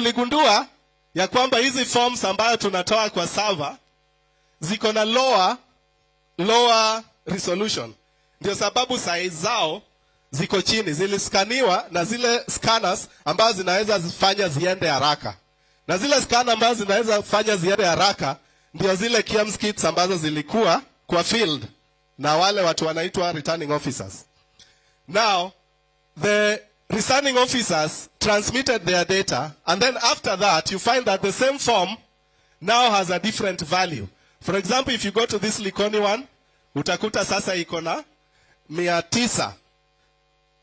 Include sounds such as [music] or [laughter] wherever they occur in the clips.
tuligundua ya kwamba hizi forms ambayo tunatoa kwa server ziko na lower lower resolution. Ndio sababu size zao ziko chini. Ziliskaniwa na zile scanners ambazo zinaweza zifanya ziende haraka. Na zile scanner ambazo zinaweza fanya ziende haraka ndio zile KIEMS kits ambazo zilikuwa kwa field na wale watu wanaitwa returning officers. Now the returning officers transmitted their data and then after that you find that the same form now has a different value. For example if you go to this likoni one utakuta sasa iko na mia tisa.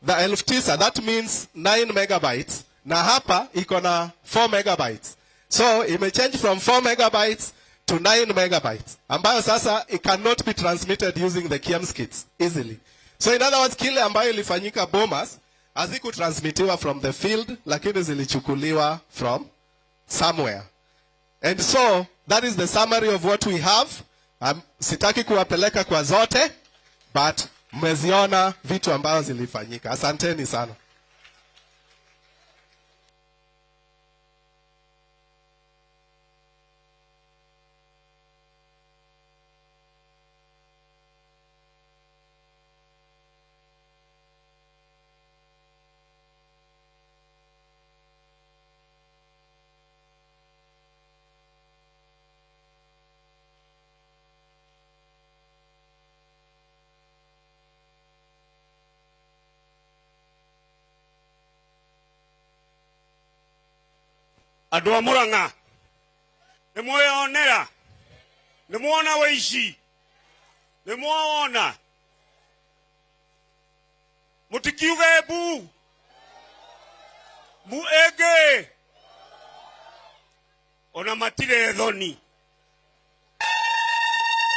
The elfu tisa that means 9 megabytes. Na hapa iko na 4 megabytes. So imechange from 4 megabytes to 9 megabytes ambayo sasa it cannot be transmitted using the KIEMS kits easily. So in other words kile ambayo ilifanyika bomas hazikutransmitiwa from the field lakini zilichukuliwa from somewhere. And so that is the summary of what we have. Um, sitaki kuwapeleka kwa zote but mmeziona vitu ambazo zilifanyika. Asanteni sana andå a må rang'a nä mweyonera nä mwona wĩici. Nä mwawona må tikiuge mbu. Mbu ängä ona matire thoni.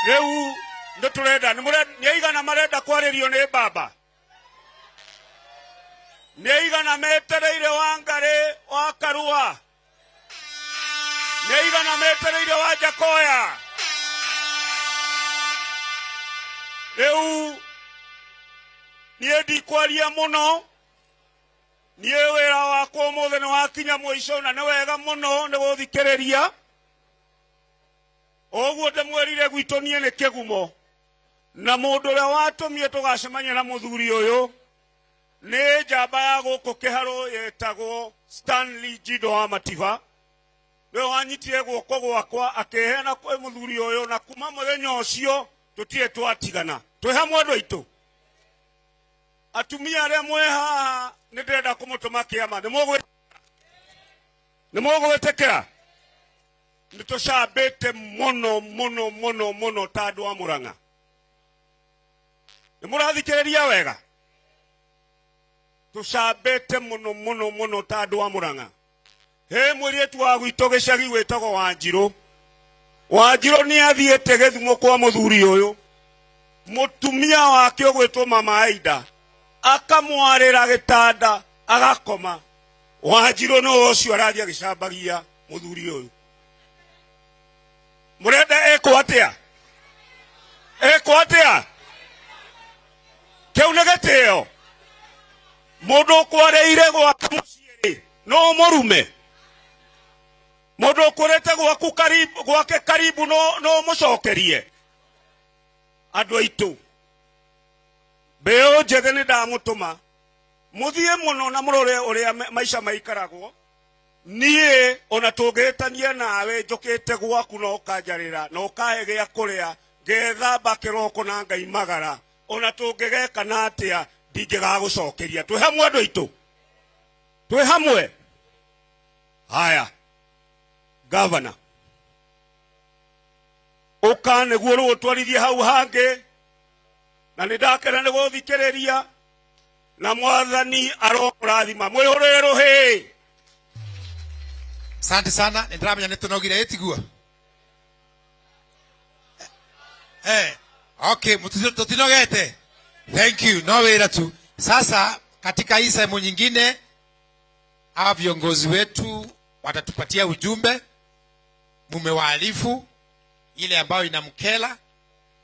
Rä u nä tå renda nä aigana marenda kwarä rio nä baba? Nä aigana metereire wangarĩ wa karua nĩ aigana metereire wa rä rĩu niĩ ndikwaria mũno niĩ wĩra wakwa ũmũthĩ nä wakinya mũico na nĩ wega mũno nĩ gũthikĩrĩria. Ũguo ndĩmwĩrire gwitũ niĩ nĩ kĩgumo. Na mũndũ ũrĩa tå gacemania na mũthuri ũyũ nĩ njamba ya gũkũ kĩharũ yetagwo stanley jido wa matiba nä wanyitire guoko gwakwa akeheana kwä må thuri å yå na kuma må thenya å cio tå tirä twatigana. Twä hamwe andå aitå atumia arä a mwä haha nä ndärenda kå må tå ma kä ama nä må gwä tä kä ra nä tå cambä te må no må no må no ta andå a må rang'a nä må rathikä rä ria wega? Tå cambä te må no må no må no ta andå a må rang'a he mwĩrĩtu wa gwitũ gĩcagi wanjirå wanjirũ wanjirũ nĩ gä gĩthimo kwa mũthuri ũyũ. Mũtumia wake ũgwĩtwo mama aida. Gä tanda agakoma. Wanjirũ nĩ ũcio arathiĩ a mũthuri ũyũ. Mũrenda ĩkwo atĩa? Ĩkwo må ndå å kwarä ire gwake mũciĩ no mũrume mũndũ ukurite gwaku gwake karibu no, no mucokerie andu aitu beo njĩthĩ ni ndamũtũma muthie muno na murore uria maisha maikaragwo. Niä ona tũngĩhĩtania nawe te gwaku na ũkanjarĩra na kå rä a kĩroko na ngai magara. Ona tũngĩgeka na gagå cokeria twä hamwe andå aitå twä hamwe. Haya gavana uka niguo rĩu twarithie hau hangä na nä ndakena rä ria na mwathani aromũrathima mwä hå rä rå hä sante sana. Nä ndäramenya nä tå nogire ä tiguo eh, okay tå tinogete thank you. No wä ra tu. Sasa katika hii sehemu nyingine hawa viongozi wetu watatupatia ujumbe mume wa mumewaarifu ile ambayo inamkela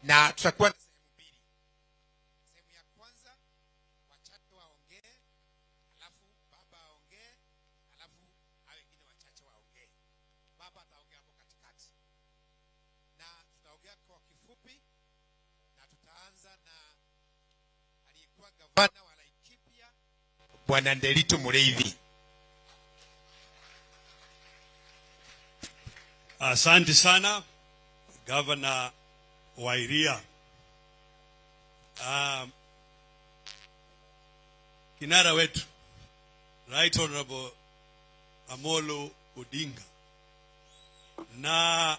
na tutakuwa na sehemu mbili. Sehemu ya kwanza wachache waongee, alafu baba aongee, alafu hao wengine wachache waongee. Baba ataongea hapo katikati, na tutaongea kwa kifupi, na tutaanza na aliyekuwa gavana wa Laikipia Bwana Ndelitu mureidhi Asante sana Gavana Wairia. Um, kinara wetu Right Honorable Amolo Odinga na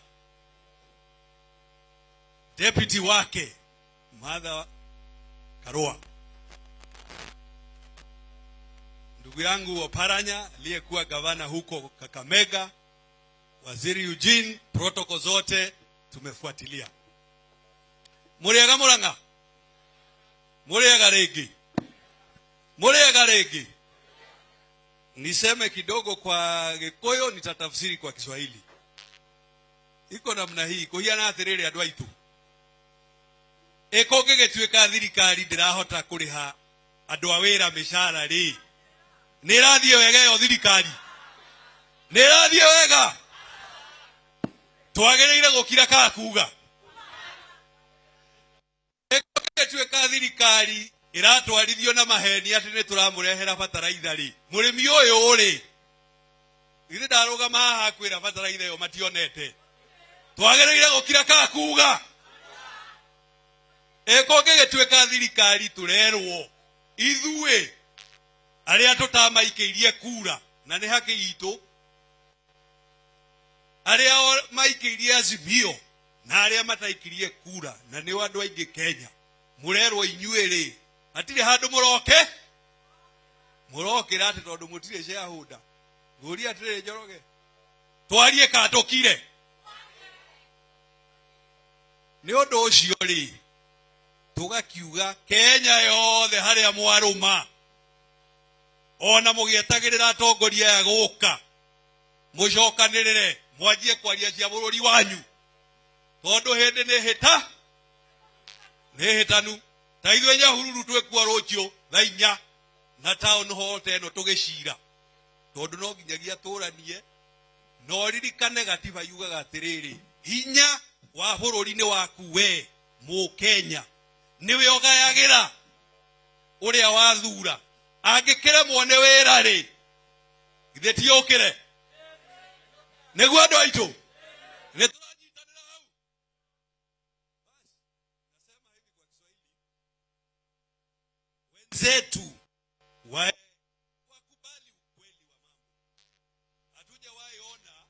deputy wake Martha Karua, ndugu yangu Oparanya aliyekuwa gavana huko Kakamega, waziri Eugene, protocol zote tumefuatilia. Muriaga Murang'a, muriaga regi, muriaga regi. Niseme kidogo kwa Gikuyu, nitatafsiri kwa Kiswahili. Iko namna hii, kuhiana atĩrĩrĩ andu aitu iko ngigituika thirikari ndirahota kuriha andu a wira mishara ri nĩ ĩrathiĩ wega yo thirikari, nĩ ĩrathiĩ wega twagĩrĩire gukira kaa kuga ĩtuĩka thirikari iratwarithio na maheni ati ni turamurehera bataraitha ri murimi uyu ri githĩ ndarũgama haha kwira bataraitha yo mationete? Twagereire gukira kaa kuga ka thirikari a tå tamaikä irie kura na nä haki itũ arĩa maikirie azimio na aria mataikirie kura na nĩ andå aingä kenya. Mũrerwo inyuĩ rĩ hatirĩ handũ mũroke? Mũrokĩra atĩ tondũ ngå shareholder. Atä rä njoroge twarie å ndå å cio rä tå gakiuga kenya yothe harĩa mwarũma. Ona mũgĩetagĩrĩra atongoria ya gũka mũcokanĩrĩre mwanjie kwaria cia bũrũri wanyu. Tondå hä ndä nä hä ta nä hä tanu ta ithuä nyahururu twĩkua ciå tha inya na town hote teno tugicira tondu no nginyagia tũranie no ririkane gatiba yugaga rä hinya wa bururi ni waku we mũkenya. Nĩwe ra å wathura. A wathura angä kä githĩ ti wä ra rä githä tiå kä hau Basi, nasema hivi kwa Kiswahili wenzetu wa wakubali ukweli wa mambo. Hatujawahi ona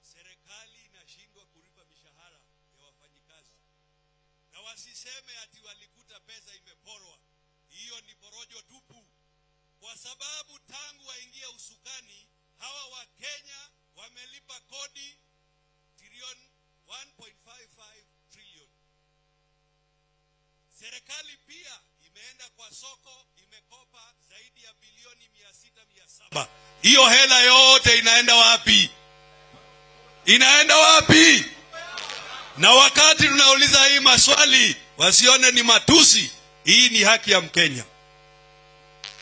serikali inashindwa kulipa mishahara ya wafanyikazi. Na wasiseme ati walikuta pesa imeporwa. Hiyo ni porojo tupu. Kwa sababu tangu waingia usukani hawa wa Kenya wamelipa kodi trilioni 1.55 trillion. Serikali pia imeenda kwa soko imekopa zaidi ya bilioni mia sita mia saba. Hiyo hela yote inaenda wapi? Inaenda wapi? Na wakati tunauliza hii maswali wasione ni matusi, hii ni haki ya Mkenya.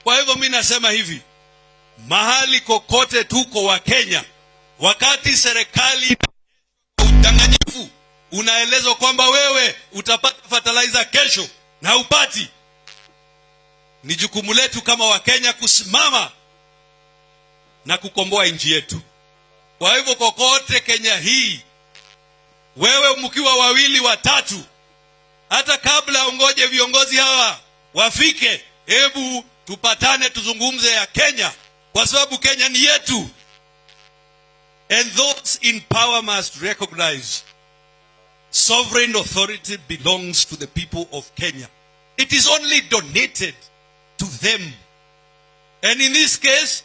Kwa hivyo mi nasema hivi, mahali kokote tuko wa Kenya, wakati serikali udanganyifu unaelezwa kwamba wewe utapata fertilizer kesho na upati, ni jukumu letu kama Wakenya kusimama na kukomboa nchi yetu. Kwa hivyo kokote Kenya hii, wewe mkiwa wawili watatu, hata kabla ungoje viongozi hawa wafike, hebu tupatane tuzungumze ya Kenya, kwa sababu Kenya ni yetu. And those in power must recognize sovereign authority belongs to the people of Kenya. It is only donated to them. And in this case,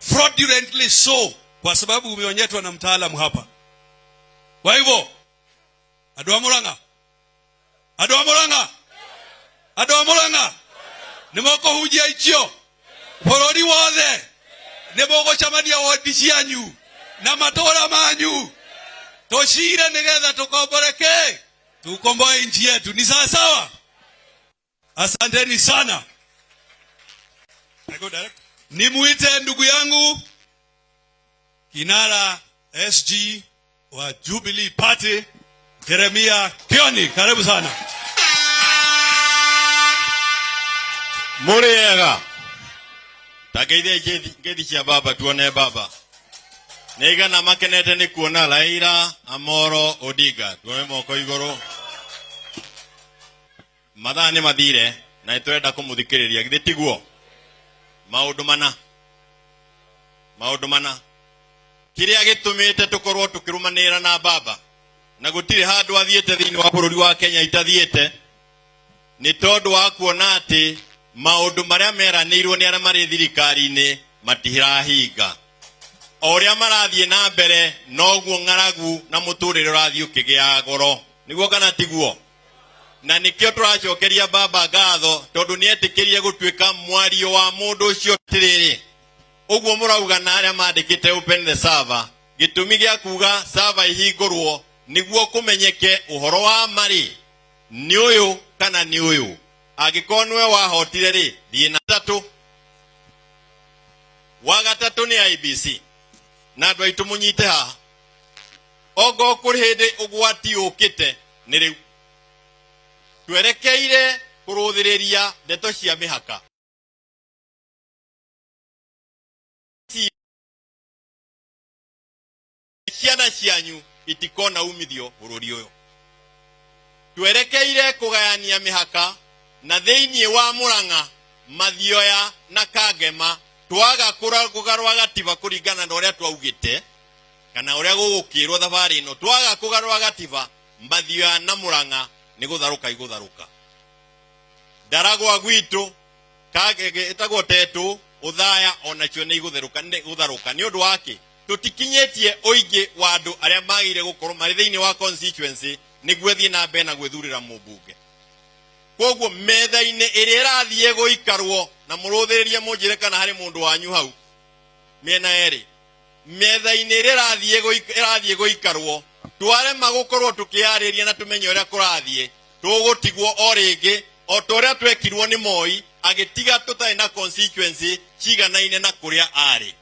fraudulently so, kwa sababu umeonyetwa na mtaalamu hapa. Kwa hivyo, andũ Murang'a, Mũrang'a, Murang'a, a Murang'a, nimoko hujia ichio, bũrũri wothe nimoko mũgũcemania wodi cianyu na matora manyu. Toshire nigetha tukomboreke tukomboe nchi yetu. Ni sawa sawa? Asanteni sana. Nimwite ndugu yangu kinara sg wa jubilee party jeremia kioni. Karibu sana. Muriega ta ngeithie ngeithi cia baba tuone baba nĩ igana makenete nä kuona laira amoro odinga. Tuoe moko igũrũ. Mathaa nä mathire na nĩ tũrenda kũmũthikĩrĩria. Githĩ tiguo maũndũ mana. Maũndũ mana. Kĩrĩa gĩtũmĩte tũkorwo ra na baba na gũtirĩ handũ athiĩte thĩinĩ wa bũrũri wa kenya itathiĩte nä tondå wa kuona atä maå ndå marä a meranä irwo nä arä a marä thirikari-inä matirahinga o ũrĩa marathiĩ na mbere noguo ng'aragu na mũtũrĩre ũrathiĩ ũkĩgĩaga goro. Nĩguo kana tiguo? Na nĩkĩo tũracokeria baba ngatho tondũ nĩ etĩkĩrie gũtuĩka mwario wa mũndũ ũcio tĩrĩrĩ ũguo mũrauga na arĩa mandĩkĩte open the server. Gĩtũmi gĩa kuuga server ihingũrwo nĩguo kũmenyeke ũhoro wa marĩ nĩ ũyũ kana nĩ ũyũ? Angĩkorwo nĩwe wahotire rĩ thiĩ na tatũ wa gatatũ nĩ ibc na andå aitå må nyite haha ongo å kä te nä rä u twerekeire kå rå thä rä ria ndeto cia mä haka ciana cianyu itikona umithio å yå twerekeire kå gayania mä haka na thä inä wa må rang'a mathioya na kangema twaga kũgarũra gatiba kuringana na uria twaugite kana uria gũgũkĩrwo thabari no twaga kugarwa gatiba mathioya na mũrang'a nĩ gũtharũka igũtharũka. Ndaragwa gwitũ itagwo tetu uthaya onacio ni gutheruka ni gutharuka ni ũndũ wake å ingä wa andũ arĩa magĩrĩire gũkorwo thä inä wa constituency ni thiĩ na mbere na mubuge mũmbunge koguo metha-inĩ ĩrĩa ĩrathiĩ gũikarwo na mũrũthĩrĩrie munjire kana harĩ mũndũ wanyu hau mena eri ĩrĩa ĩrathiĩ gũik- ĩrathiĩ gũikarwo twarema gũkorwo tũkĩarĩria na tumenye ũrĩa kũrathiĩ tũgũtigwo o rĩngĩ o ta twekirwo nĩ moi agĩtiga tũtarĩ na constituency ciganaine na kũrĩa arĩ.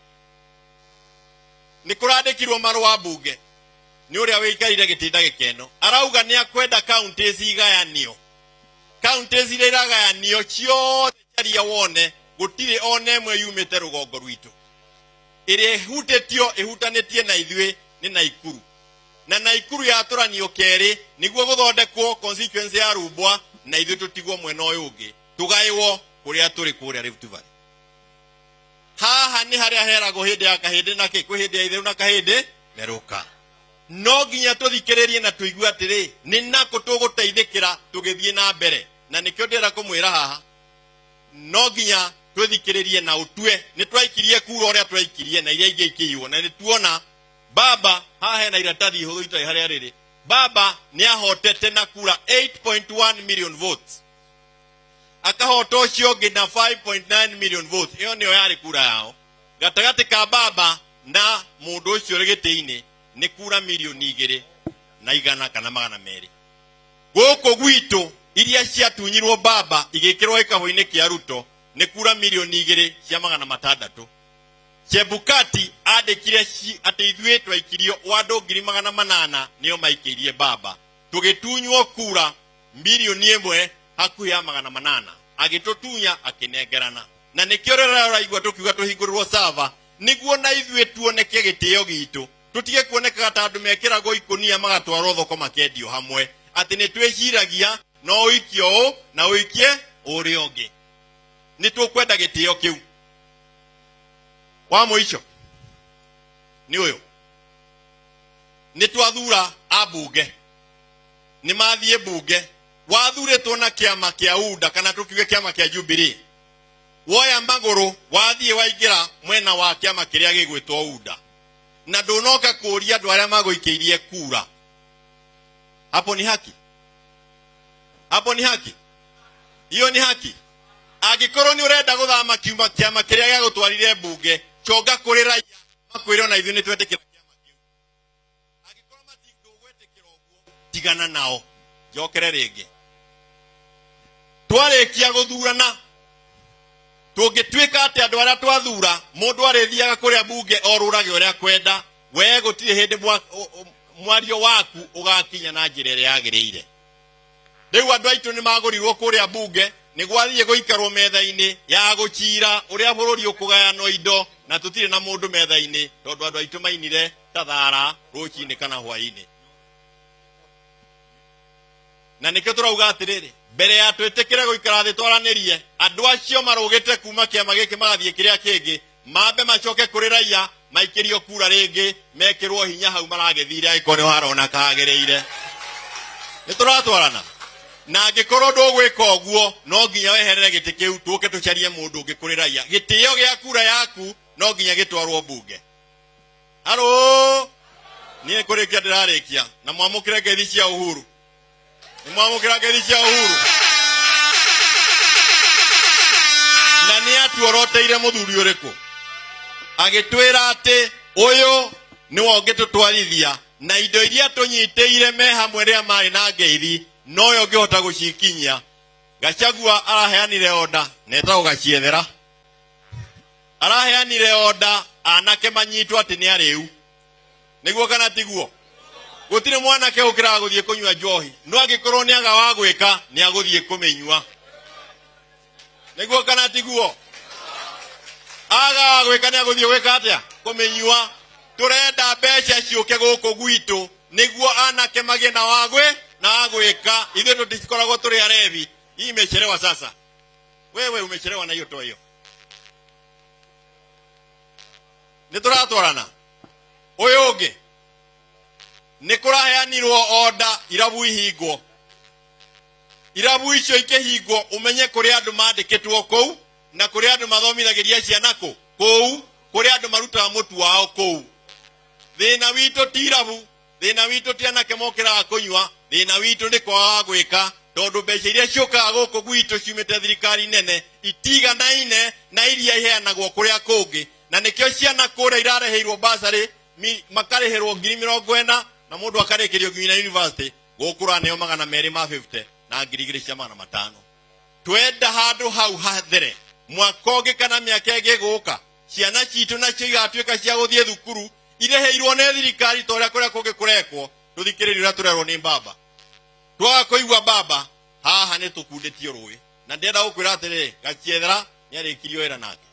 Nĩ kũrandĩkirwo marũa mbunge nĩ ũrĩa wĩikarire gitinda gikeno arauga nĩ akwenda counties igayanio counties iria iragayanio ciothe caria wone gũtirĩ ona ĩmwe yumĩte rũgongo rwitũ. Ĩrĩa ĩhutĩtio ĩhutanĩtie na ithuĩ ni naikuru. Na naikuru yatũranio kerĩ nĩguo guthondekwo constituency ya rumbwa na ithuĩ tũtigwo mwena ũyũ ũngĩ. Tugaiwo kũrĩa tũrĩ kũrĩa Rift Valley haha hari harĩa heragwo hĩndĩ ya kahĩndĩ na kwĩ hĩndĩ ya itherũ na kahĩndĩ therũka no nginya tũthikĩrĩrie na tũigue atiri ni nakũ tũgũteithĩkĩra tugithie na mbere. Na nikio ndira kumwira haha. No nginya twĩthikĩrĩrie na utue ni twaikirie kura uria twaikirie na iria ikĩiywo. Na nĩ tuona baba haha hena iratathi ihũthũ itarĩ harĩa rĩrĩ. Baba ni ahotete na kura 8.1 million votes. Akahota ũcio ũngĩ na 5.9 million votes. Ĩyo nĩyo yarĩ kura yao. Gatagatä ka baba na mũndũ ũcio ũrĩ gĩtĩ-inĩ nĩ kura mirioni igĩrĩ na igana kana magana merĩ. Gũkũ gwitũ iria ciatunyirwo baba igikirwo kĩa ruto nĩ kura mirioni igĩrĩ cia magana matandatũ. Chebukati andĩkire ci- ithuĩ twaikirio wa andũ ngiri magana manana nĩo maikĩirie baba. Tugitunywo kura mirioni emwe hakuhĩ ya magana manana. Agĩtũtunya akĩnengerana. Na nikiorera raigwa tũkiuga tũhingũrĩrwo sava nĩguo na ithuĩ tuoneke gĩtĩo gitũ tũtige kuonekaga ta andũ mekĩragwo ikunia magatwarwo thoko makendio hamwe. Atĩ nĩ twĩciragia no ũikie ũũ na ũikie kwenda ũngĩ. Nĩ tũkwenda gĩtĩo kĩu. Wa mũico nĩ ũyũ. Nĩ twathura ambunge. Nĩ mathiĩ mbunge. Wathurĩtwo na kĩama kĩa uda kana tũkiuge kĩama kĩa jubilee woya magũrũ wathiĩ waingĩra mwena wa kĩama kĩrĩa gĩgwĩtwo unda na ndunoka kuria andu aria magũikĩirie kura. Hapo ni haki? Hapo ni haki? Hiyo ni haki? Angikorwo ni urenda guthama kiuma kĩama kĩrĩa gĩagũtwarire mbunge conga kuri raia makwire ona ithuĩ nĩ twetĩkĩra kĩama kĩu. Angĩkorwo matingĩgwĩtĩkĩra ũguo tigana nao njokere rĩngĩ. Twarĩkia gũthurana tũngĩtuĩka andå arä a twathura mundu arithiaga kuria mbunge orũrage ũrĩa kwenda wee gå tirä hä ũ- mwario waku ugakinya na njira iria yagiriire riu andu aitu ni magurirwo kuria mbunge nä gwathiä gå ikarwo metha-inä ya gå cira å rä a bå rå ri å kå indo na tå tirä na må ndå metha-inä tondå andå aitå mainire ta thara rå cinä kana hwainä na nä kä tå rauga atä rä rä mbere ya twä tä kä re gå ikara thä twaranä rie andå acio marå gä te kuma kä ama gä kä magathiä kä rä a kä ngä mambe macoke kå rä raia maikä kura rä ngä hinya hau maragä thire agä korwo nä harona kagä rä ire nä tå na angä korwo ndå ka guo no nginya weherere gä tä kä u tå ke tå carie må ndå å ngä raia. Gä tä o gä a kura yaku no nginya gä twarwo mbunge. Harå niä kå rä kia ndä rarä kia na mwamå kä re ngeithi cia å ngeithi cia å huru na nä atuoroteire må thuri å rä kå agä atä å yå nä tå twarithia na indo iria tå nyitä ire me hamwe rä a marä na ngeithi noyo ngä hota gå cikinyia gacagua araheanire onda netagwo gaciethera araheanire onda anake manyitwo atä nä arä u nä guo kana tiguo gå tirä mwanake å guthie kunywa njohi. No angä ni aga wa gwä ka nä agå thiä kå mä nä guo? Kana tiguo aga wa gwä ka nä agå thiä gwä ka atä a kå mä nyua tå renda mbeca ciå ke gå kå gwitå nä guo anake magä na wagwä na wagwä ka ithuä tå tikoragwo tå rä arevi. Hii imechelewa sasa? Wewe umechelewa na hiyo to hiyo nä tå ratwarana å yå å ngä nä kå raheanirwo onda irabu ihingwo irabu icio ikĩhingwo ũmenye kũrĩ andũ mandĩkĩtwo kũu na kũrĩ andũ mathomithagĩria ciana kũ? Kũu. Kũrĩ andũ marutaga mũtu wao kũu. Thĩna witũ ti irabu. Thĩna witũ ti anake mokĩraga kũnyua. Thĩna witũ nĩ kwaga gwĩka tondũ mbeca iria ciũkaga gũkũ gwitũ ciumĩte thirikari nene itiganaine na iria iheanagwo kũrĩa kũngĩ. Na nĩkĩo ciana kũrĩa irareheirwo basarĩ makarĩhĩrwo ngiri mĩrongo ĩna na mundu akarĩkĩrio nginya university gukura ne yomaga magana merĩ ma 50 na ngiri igĩrĩ cia matano. Twenda handũ hau hathere. Mwaka ũngĩ kana mĩaka ĩngĩ gũka ciana citũ nacio igatuĩka cia gũthiĩ thukuru ireheirwo nĩ thirikari ta ũrĩa kũrĩa kũngĩ kũrekwo tũthikĩrĩrie ũrĩa tũrerwo nĩ baba twaga kũigua baba haha nĩ tũkundĩtio rũĩ. Na ndĩrenda gũkwĩra atĩrĩrĩ gaciethera nĩ arĩkirio wĩra nake.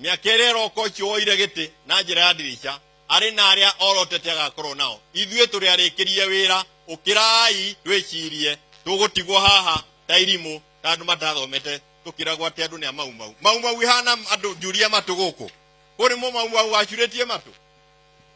Mĩaka ĩrĩa ĩroka ũcio woire gĩtĩ na njĩra ya ndirica arĩ na arĩa orotete agakorwo nao. Ithuĩ tũrĩ arĩkĩrie wĩra ũkĩrai twĩcirie. Tũgũtigwo haha ta irimũ ta andũ matathomete tũkĩragwo atĩ andũ nĩ a maumau maumau ihana andũ njuria matũ gũkũ. Kũrĩ mũ maumau wacurĩtie matũ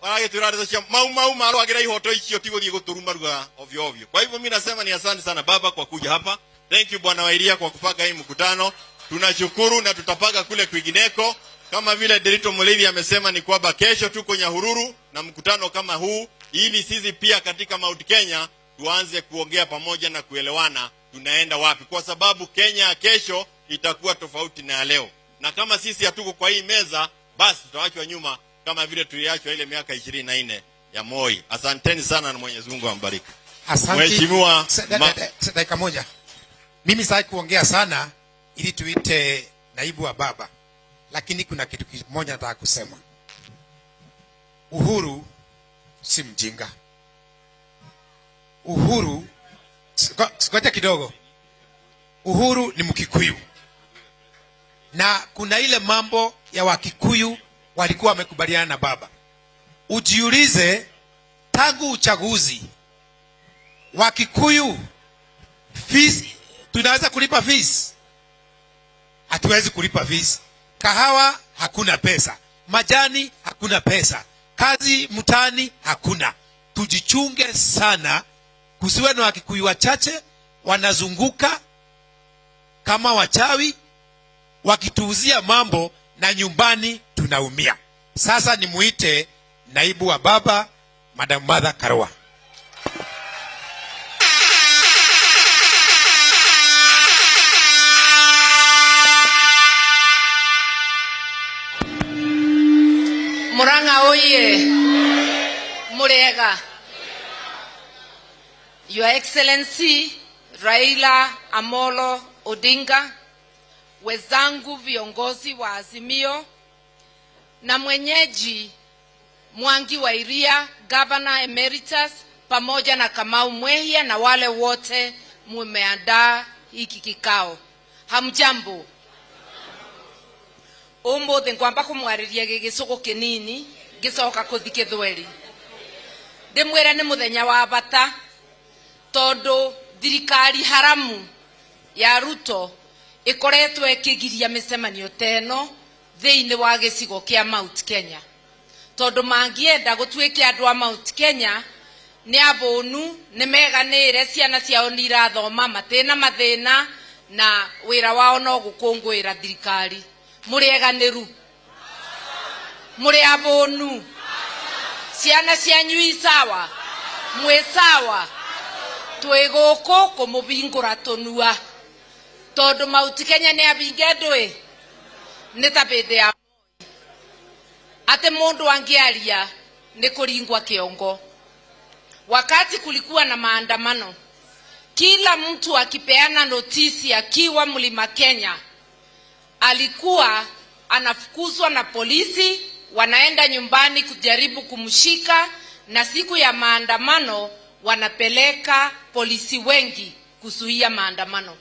waragĩtwĩra ndeto cia maumau marwagĩra ihoto icio ti gũthiĩ gũtũru maruga ovyo ovyo. Kwa hivyo mi nasema ni asante sana baba kwa kuja hapa. Thank you bwana wairia kwa kupanga hii mkutano. Tunashukuru na tutapanga kule kwingineko kama vile Derito Mulevi amesema ni kwamba kesho tuko Nyahururu na mkutano kama huu, ili sisi pia katika Mount Kenya tuanze kuongea pamoja na kuelewana tunaenda wapi, kwa sababu Kenya ya kesho itakuwa tofauti na ya leo, na kama sisi hatuko kwa hii meza, basi tutaachwa nyuma kama vile tuliachwa ile miaka ishirini na nne ya Moi. Asanteni sana na Mwenyezi Mungu ambariki. Asante. Mheshimiwa dakika moja. Mimi sitaki kuongea sana ili tuite naibu wa baba, lakini kuna kitu kimoja nataka kusema. Uhuru si mjinga. Uhuru, sikoja kidogo. Uhuru ni Mkikuyu, na kuna ile mambo ya Wakikuyu walikuwa wamekubaliana na baba. Ujiulize, tangu uchaguzi Wakikuyu fees, tunaweza kulipa fees? Hatuwezi kulipa fees. Kahawa hakuna pesa, majani hakuna pesa, kazi mtaani hakuna. Tujichunge sana, kusiwe na Wakikuyu wachache wanazunguka kama wachawi wakituuzia mambo na nyumbani tunaumia. Sasa nimuite naibu wa baba Madam Martha Karua. Oye! Murega. Your Excellency Raila Amolo Odinga, wezangu viongozi wa Azimio na mwenyeji Mwangi wa Iria, Governor Emeritus, pamoja na Kamau Mwehia na wale wote mumeandaa hiki kikao. hamjambo umuthi ngwamba kumwariria gigicugu kinini ngicoka kuthi kithweri ndimwire ni muthenya wa bata tondu thirikari haramu ya ruto ikoretwo ikigiria micemanio teno thiini wa gicigo kia mount kenya. Tondu mangienda gutuike andu a mount kenya ni abunu ni meganire ciana ciao ni irathoma matina mathina na wira wao no gukungwira thirikari. Muri eganĩru mũrĩ abonu ciana cianyu i sawa. Mwe sawa. Twĩ gũkũ kũmũbingũra tũnua tondũ mauti kenya nĩ abinge ndũĩ nĩ ta bĩndĩ ya atĩ mũndũ angĩaria nĩ kũringwa kĩongo wakati kulikuwa na maandamano kila mtu akipeana notisi akiwa mlima kenya alikuwa anafukuzwa na polisi wanaenda nyumbani kujaribu kumshika na siku ya maandamano wanapeleka polisi wengi kuzuia maandamano.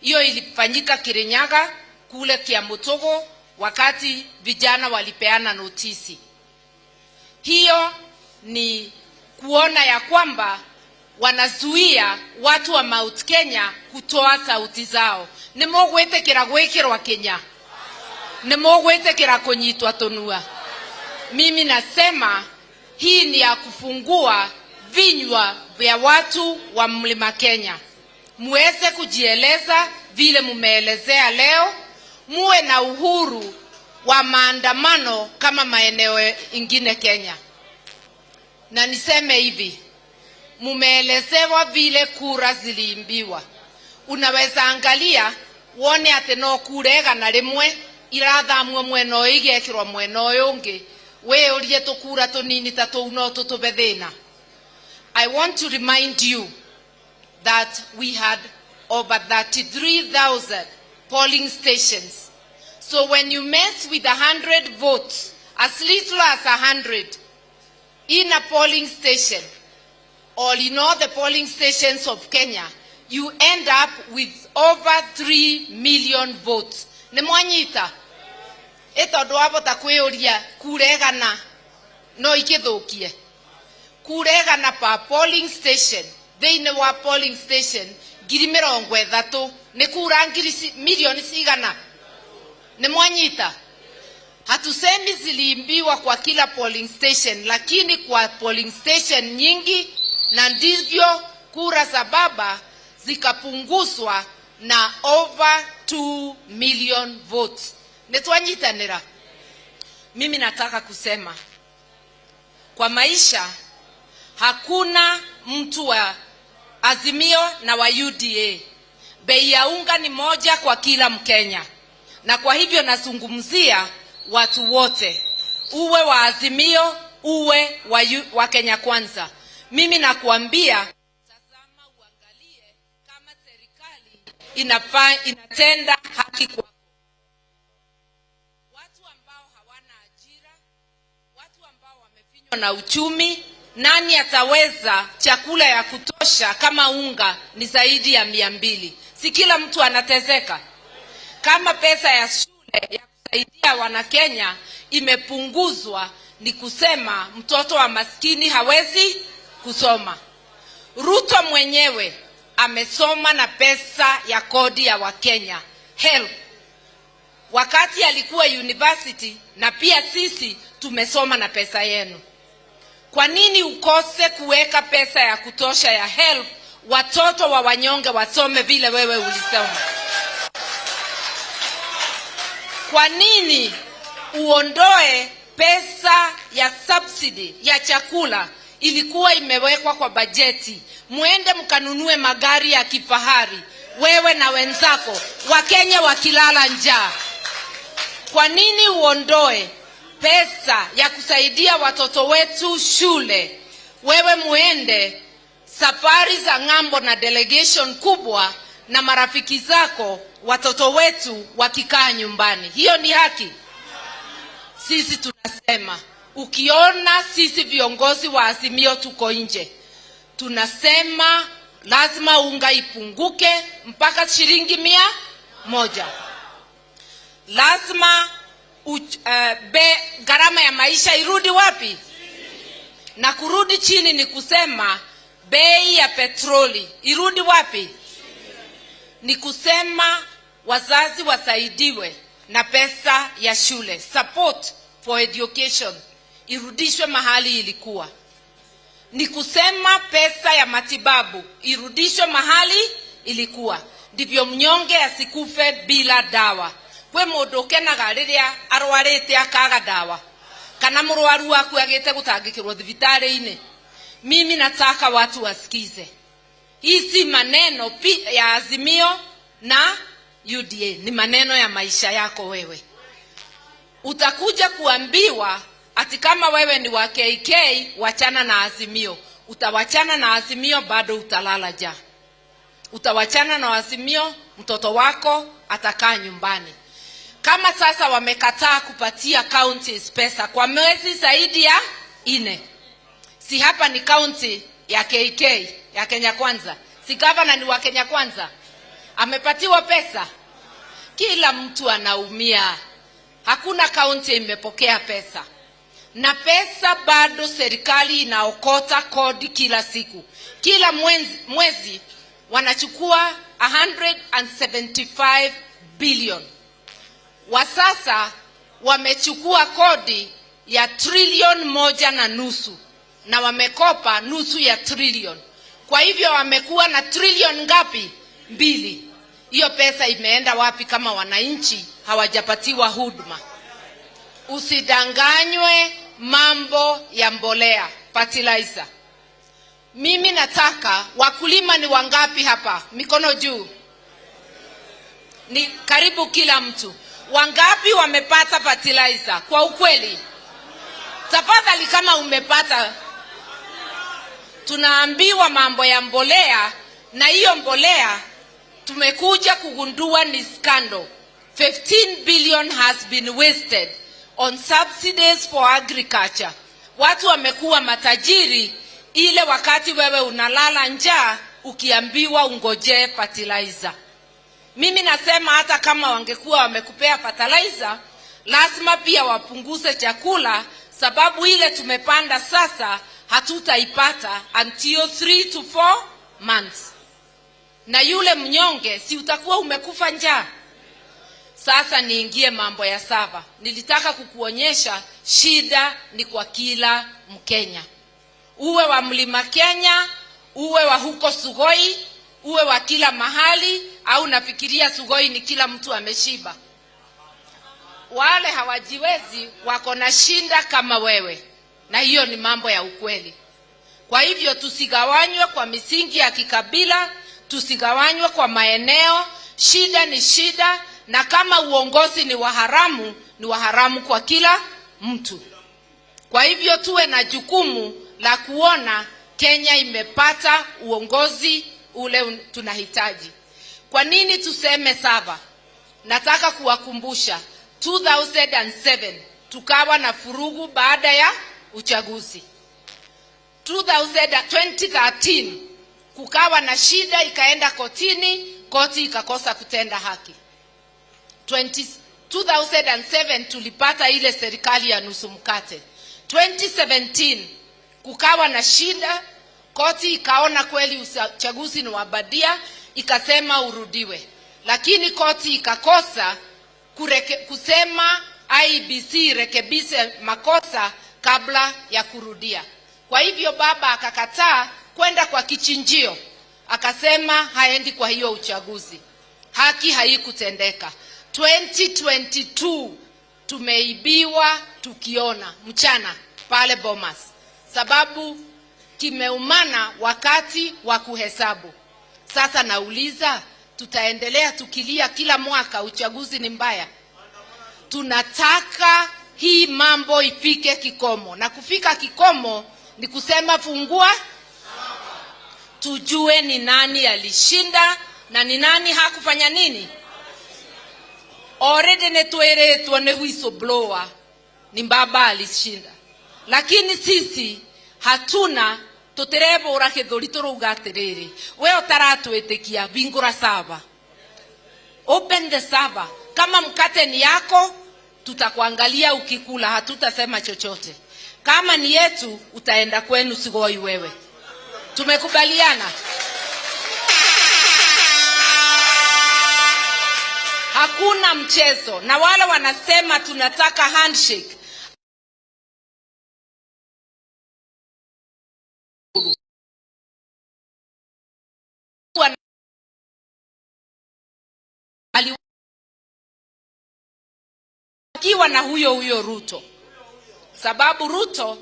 Hiyo ilifanyika kirinyaga kule kiamutogo wakati vijana walipeana notisi. Hiyo ni kuona ya kwamba wanazuia watu wa Mount Kenya kutoa sauti zao. Nä gwikirwa Kenya. Tä kunyitwa ra mimi nasema hii ni ya kufungua vinywa vya watu wa mlima Kenya. Muweze kujieleza vile mumeelezea leo. Muwe na uhuru wa maandamano kama maeneo ingine Kenya. Na niseme hivi mumeelezewa vile kura ziliimbiwa. Unaweza angalia wone ati no na rimwe rĩmwe irathamwo mwena ũyũ igekĩrwo mwena ũyũ ũngĩ wĩyũrie tũkura tũnini ta tũu no tũtũbe thĩna i want to remind you that we had over 33000 polling stations. So when you mess with 100 votes as little as 100 in a polling station or in all the polling stations of Kenya, you end up with over 3 million votes. Nĩ mwanyita wavota kwiuria kuregana no ikithukie kuregana pa polling station thĩinĩ wa polling station ngiri mĩrongo ithatu nĩ kura ngiri milioni cigana? Nĩ mwanyita? Hatusemi ziliimbiwa kwa kila polling station lakini kwa polling station nyingi na ndivyo kura za baba zikapunguzwa na over 2 million votes nitwanyitanira. Mimi nataka kusema kwa maisha hakuna mtu wa azimio na wa uda bei ya unga ni moja kwa kila mkenya. Na kwa hivyo nazungumzia watu wote. Uwe wa azimio uwe wa, yu, wa kenya kwanza. Mimi nakuambia tazama uangalie kama serikali inatenda haki kwako na uchumi nani ataweza chakula ya kutosha kama unga ni zaidi ya mia mbili? Si kila mtu anatezeka? Kama pesa ya shule ya kusaidia wanakenya imepunguzwa ni kusema mtoto wa maskini hawezi kusoma. Ruto mwenyewe amesoma na pesa ya kodi ya wakenya. Help. Wakati alikuwa university na pia sisi tumesoma na pesa yenu kwa nini ukose kuweka pesa ya kutosha ya help watoto wa wanyonge wasome vile wewe ulisoma? Kwa nini uondoe pesa ya subsidy ya chakula ilikuwa imewekwa kwa bajeti? Mwende mkanunue magari ya kifahari wewe na wenzako wakenya wakilala njaa. Kwa nini uondoe pesa ya kusaidia watoto wetu shule. Wewe muende safari za ng'ambo na delegation kubwa na marafiki zako watoto wetu wakikaa nyumbani. Hiyo ni haki? Sisi tunasema ukiona sisi viongozi wa azimio tuko nje tunasema lazima unga ipunguke mpaka shilingi mia moja. Lazima uh, be gharama ya maisha irudi wapi? Na kurudi chini ni kusema bei ya petroli irudi wapi? Ni kusema wazazi wasaidiwe na pesa ya shule support for education irudishwe mahali ilikuwa. Ni kusema pesa ya matibabu irudishwe mahali ilikuwa. Ndivyo mnyonge asikufe bila dawa kwe rä ukenaga riria arwarite akaga dawa kana murwaru waku agite gutangikirwo thibitarä-inä mimi nataka watu wasikize. Hii si maneno ya azimio na uda ni maneno ya maisha yako wewe. Utakuja kuambiwa ati kama wewe ni wa kk wachana na azimio. Utawachana na azimio bado utalala ja utawachana na azimio mtoto wako atakaa nyumbani kama sasa wamekataa kupatia counties pesa kwa mwezi zaidi ya ine si hapa ni county ya kk ya kenya kwanza. Si gavana ni wa kenya kwanza. Amepatiwa pesa. Kila mtu anaumia. Hakuna kaunti imepokea pesa. Na pesa bado serikali inaokota kodi kila siku. Kila mwezi, mwezi wanachukua 175 billion wa sasa wamechukua kodi ya trilion moja na nusu na wamekopa nusu ya trilion kwa hivyo wamekuwa na trilion ngapi? Mbili. Hiyo pesa imeenda wapi kama wananchi hawajapatiwa huduma? Usidanganywe mambo ya mbolea fertilizer. Mimi nataka wakulima ni wangapi hapa? Mikono juu. Ni karibu kila mtu wangapi wamepata fertilizer? Kwa ukweli. Tafadhali kama umepata tunaambiwa mambo ya mbolea na hiyo mbolea tumekuja kugundua ni scandal. 15 billion has been wasted on subsidies for agriculture. Watu wamekuwa matajiri ile wakati wewe unalala njaa ukiambiwa ungojee fertilizer mimi nasema hata kama wangekuwa wamekupea fertilizer lazima pia wapunguze chakula sababu ile tumepanda sasa hatutaipata until 3 to 4 months. Na yule mnyonge si utakuwa umekufa njaa? Sasa niingie mambo ya saba nilitaka kukuonyesha shida ni kwa kila mkenya. Uwe wa mlima kenya uwe wa huko sugoi uwe wa kila mahali au nafikiria sugoi ni kila mtu ameshiba. Wale hawajiwezi wako na shinda kama wewe. Na hiyo ni mambo ya ukweli. Kwa hivyo tusigawanywe kwa misingi ya kikabila tusigawanywe kwa maeneo. Shida ni shida na kama uongozi ni waharamu ni waharamu kwa kila mtu. Kwa hivyo tuwe na jukumu la kuona kenya imepata uongozi ule tunahitaji kwa nini tuseme saba? Nataka kuwakumbusha. 2007 tukawa na furugu baada ya uchaguzi. 2000 2013 kukawa na shida ikaenda kotini koti ikakosa kutenda haki. 20, 2007 tulipata ile serikali ya nusu mkate. 2017 kukawa na shida koti ikaona kweli uchaguzi ni wabadia ikasema urudiwe. Lakini koti ikakosa kureke, kusema ibc irekebise makosa kabla ya kurudia. Kwa hivyo baba akakataa kwenda kwa kichinjio. Akasema haendi kwa hiyo uchaguzi. Haki haikutendeka. 2022 tumeibiwa tukiona mchana pale bomas. Sababu kimeumana wakati wa kuhesabu sasa nauliza tutaendelea tukilia kila mwaka uchaguzi ni mbaya? Tunataka hii mambo ifike kikomo. Na kufika kikomo ni kusema fungua tujue ni nani alishinda na ni nani hakufanya nini. Already tuone ni whistleblower ni baba alishinda. Lakini sisi hatuna tutirebũra gĩthũri tũrauga atĩrĩrĩ we ũtaratwĩtĩkia hingũra sava open the saba kama mkate ni yako tutakuangalia ukikula hatutasema chochote. Kama ni yetu utaenda kwenu sigoi wewe. Tumekubaliana? Hakuna mchezo. Na wale wanasema tunataka handshake akiwa na huyo huyo ruto. Sababu ruto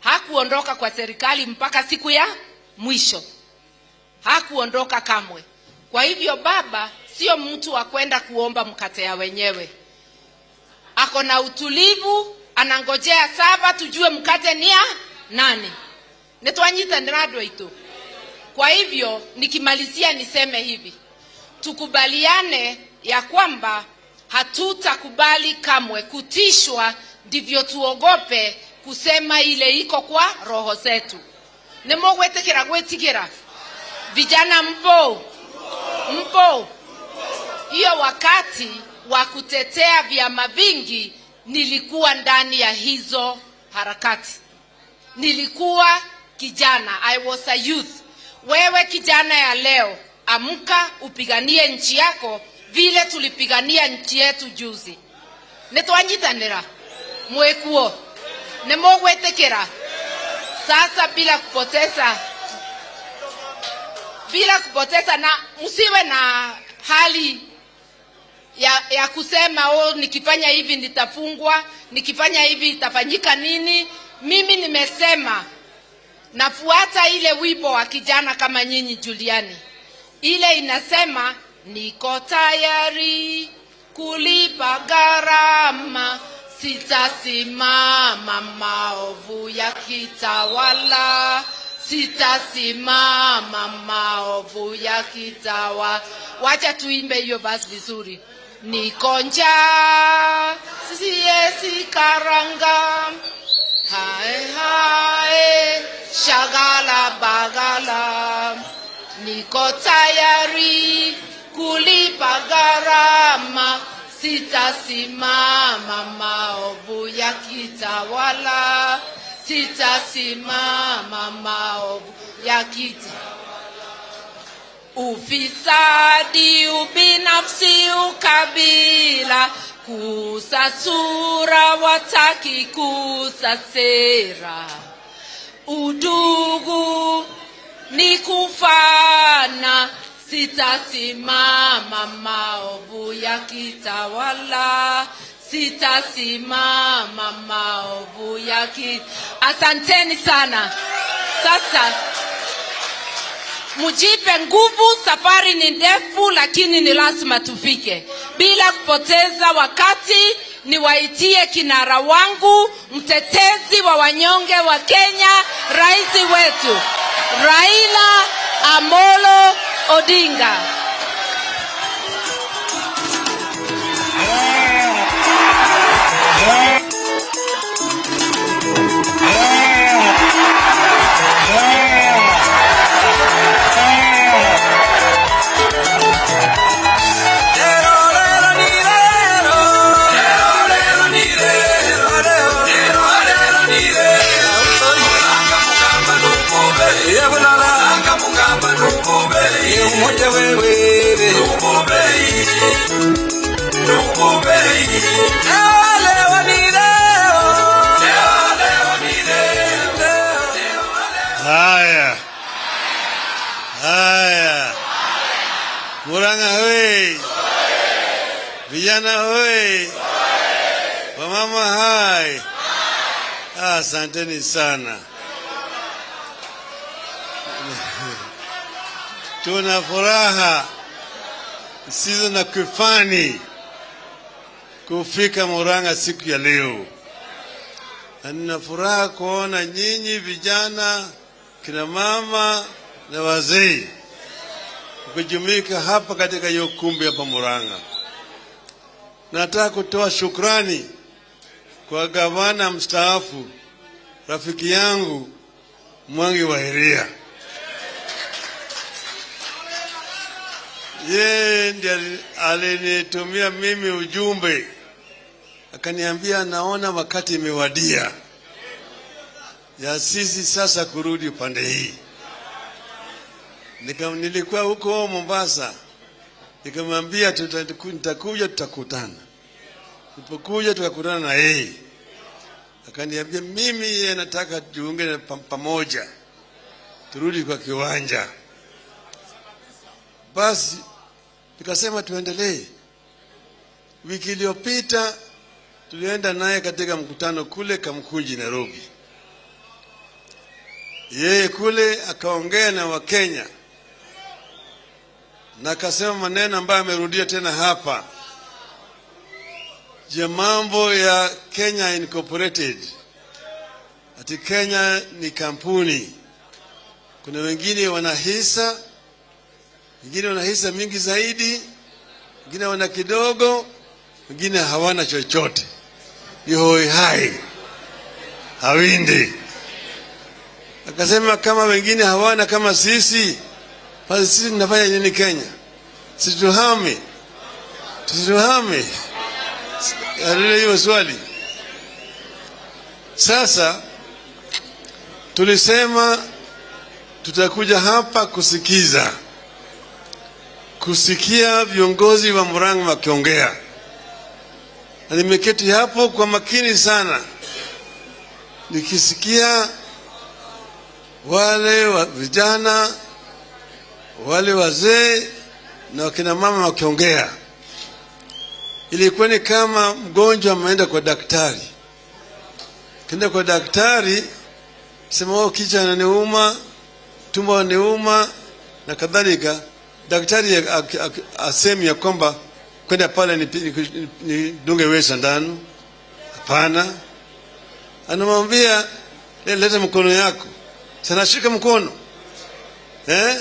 hakuondoka kwa serikali mpaka siku ya mwisho. Hakuondoka kamwe. Kwa hivyo baba sio mtu wa kwenda kuomba mkate ya wenyewe. Ako na utulivu anangojea saba tujue mkate ni ya nani. Nitwanyita ndradwa itu. kwa hivyo nikimalizia niseme hivi. Tukubaliane ya kwamba hatutakubali kamwe kutishwa ndivyo tuogope kusema ile iko kwa roho zetu. Nimugwetikira gwetigira vijana mpo? Mpo? Hiyo wakati wa kutetea vyama vingi nilikuwa ndani ya hizo harakati. Nilikuwa kijana i was a youth. Wewe kijana ya leo amka upiganie nchi yako vile tulipigania nchi yetu juzi. Nitwanyitanira mwikuo nimugwitikira sasa bila kupoteza bila kupoteza na msiwe na hali ya, ya kusema oh, nikifanya hivi nitafungwa nikifanya hivi itafanyika nini? Mimi nimesema nafuata ile wimbo wa kijana kama nyinyi juliani. Ile inasema niko tayari kulipa gharama. Sitasimama maovu ya kitawala. Sitasimama maovu ya kitawa. Wacha tuimbe hiyo basi vizuri. Niko njaa. Siesi karanga hae hae shagala bagala. Niko tayari kulipa gharama. Sitasimama maovu ya kitawala. Sitasimama maovu ya kitawala. ufisadi ubinafsi ukabila. Kusa sura wataki kusa sera. Udugu ni kufana sitasimama maovu ya kitawala. Sitasimama maovu ya ki asanteni sana. Sasa mujipe nguvu safari ni ndefu lakini ni lazima tufike. Bila kupoteza wakati niwaitie kinara wangu mtetezi wa wanyonge wa kenya rais wetu raila amolo odinga Haya, Murang'a hoye! Vijana hoye! Wamama hai! Ah, Asanteni sana. [laughs] Tuna furaha sizo na kifani kufika Murang'a siku ya leo, na nina furaha kuona nyinyi vijana, kina mama na wazee kujumuika hapa katika hiyo kumbi hapa Murang'a. Nataka kutoa shukrani kwa gavana mstaafu rafiki yangu Mwangi wa Heria. yeye ndiye alinitumia mimi ujumbe akaniambia, naona wakati imewadia ya sisi sasa kurudi upande hii. Nika, nilikuwa huko Mombasa, nikamwambia nitakuja, tutakutana. Tulipokuja tukakutana na yeye, akaniambia mimi yeye nataka tuunge pamoja, turudi kwa kiwanja. Basi nikasema tuendelee. Wiki iliyopita tulienda naye katika mkutano kule Kamkunji, Nairobi. Yeye kule akaongea na Wakenya na akasema maneno ambayo amerudia tena hapa ya mambo ya Kenya Incorporated, ati Kenya ni kampuni. Kuna wengine wana hisa, wengine wana hisa mingi zaidi, wengine wana kidogo, wengine hawana chochote, ni hoi hai hawindi. Akasema kama wengine hawana kama sisi, basi sisi tunafanya nini Kenya? situhami situhami Alile hiyo swali. Sasa tulisema tutakuja hapa kusikiza, kusikia viongozi wa Murang'a wakiongea, na nimeketi hapo kwa makini sana nikisikia wale wa vijana, wale wazee na wakina mama wakiongea ilikuwa ni kama mgonjwa ameenda kwa daktari. Kenda kwa daktari, sema wao, kichwa ananiuma, tumbo ananiuma na kadhalika. Daktari ak- ak- ak- asemi ya kwamba kwenda pale nidunge ni, ni, wewe sindano. Hapana, anamwambia "Le- leta mkono yako. Sana shika mkono eh?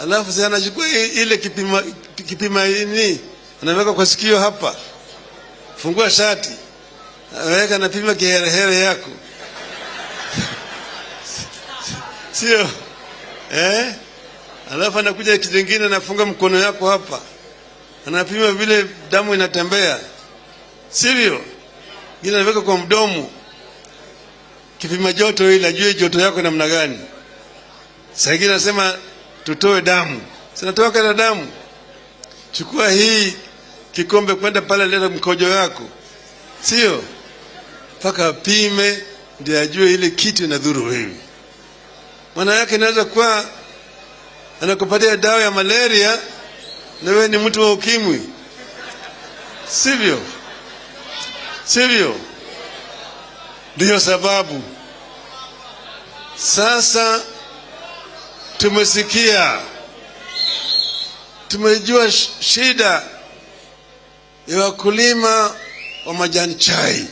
Alafu si anachukua ile kipima kipima ini anaweka kwa sikio hapa, fungua shati, aweka napima kiherehere yako [laughs] sio eh? Alafu anakuja kitu kingine anafunga mkono yako hapa, anapima vile damu inatembea, sivyo? Ile anaweka kwa mdomo, kipima joto ili ajue joto yako namna gani. Saa ingine anasema tutoe damu, sinatoka na damu chukua hii kikombe kwenda pale, leta mkojo wako, sio mpaka apime ndio ajue ile kitu inadhuru wewe. Maana yake inaweza kuwa anakupatia dawa ya malaria na wewe ni mtu wa ukimwi, sivyo? Sivyo? Ndiyo sababu. Sasa tumesikia. Tumejua shida ya wakulima wa majani chai,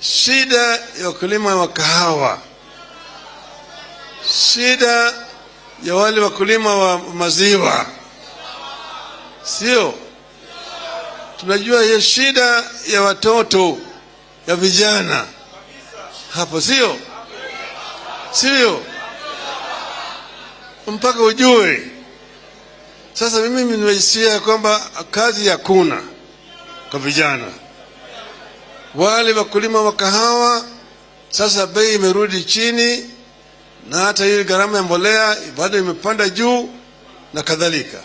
shida ya wakulima wa kahawa, shida ya wale wakulima wa maziwa, sio? Tunajua hiyo shida ya watoto ya vijana hapo, sio? Sio? Mpaka ujue sasa mimi nimesikia kwamba kazi hakuna kwa vijana. Wale wakulima wa kahawa sasa bei imerudi chini, na hata hii gharama ya mbolea bado imepanda juu na kadhalika.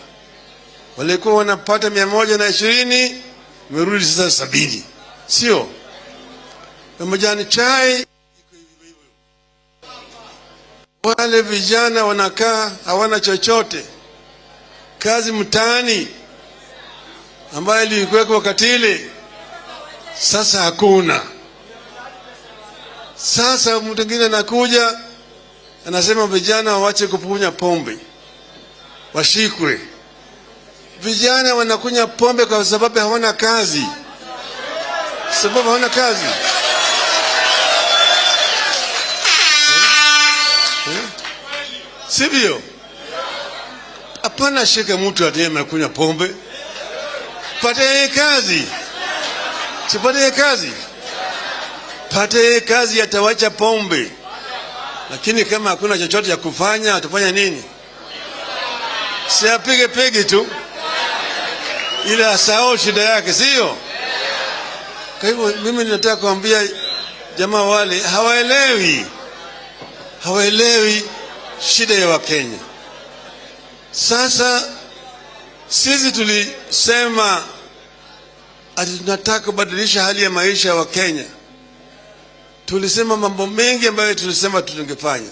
Walikuwa wanapata mia moja na ishirini imerudi sasa sabini, sio? Na majani chai wale vijana wanakaa hawana chochote kazi mtaani ambayo ilikuwekwa wakati ile, sasa hakuna. Sasa mtu mwingine anakuja anasema vijana wawache kupunya pombe, washikwe. Vijana wanakunya pombe kwa sababu hawana kazi, sababu hawana kazi. Sivyo? Hapana, shika mtu atiye amekunywa pombe, pate kazi, sipate kazi, pate kazi, atawacha pombe. Lakini kama hakuna chochote cha kufanya, atafanya nini? si apige pegi tu ili asahau shida yake, sio? Kwa hivyo mimi ninataka kuambia jamaa wale hawaelewi, hawaelewi shida ya Wakenya. Sasa sisi tulisema ati tunataka kubadilisha hali ya maisha ya Wakenya. Tulisema mambo mengi ambayo tulisema tungefanya,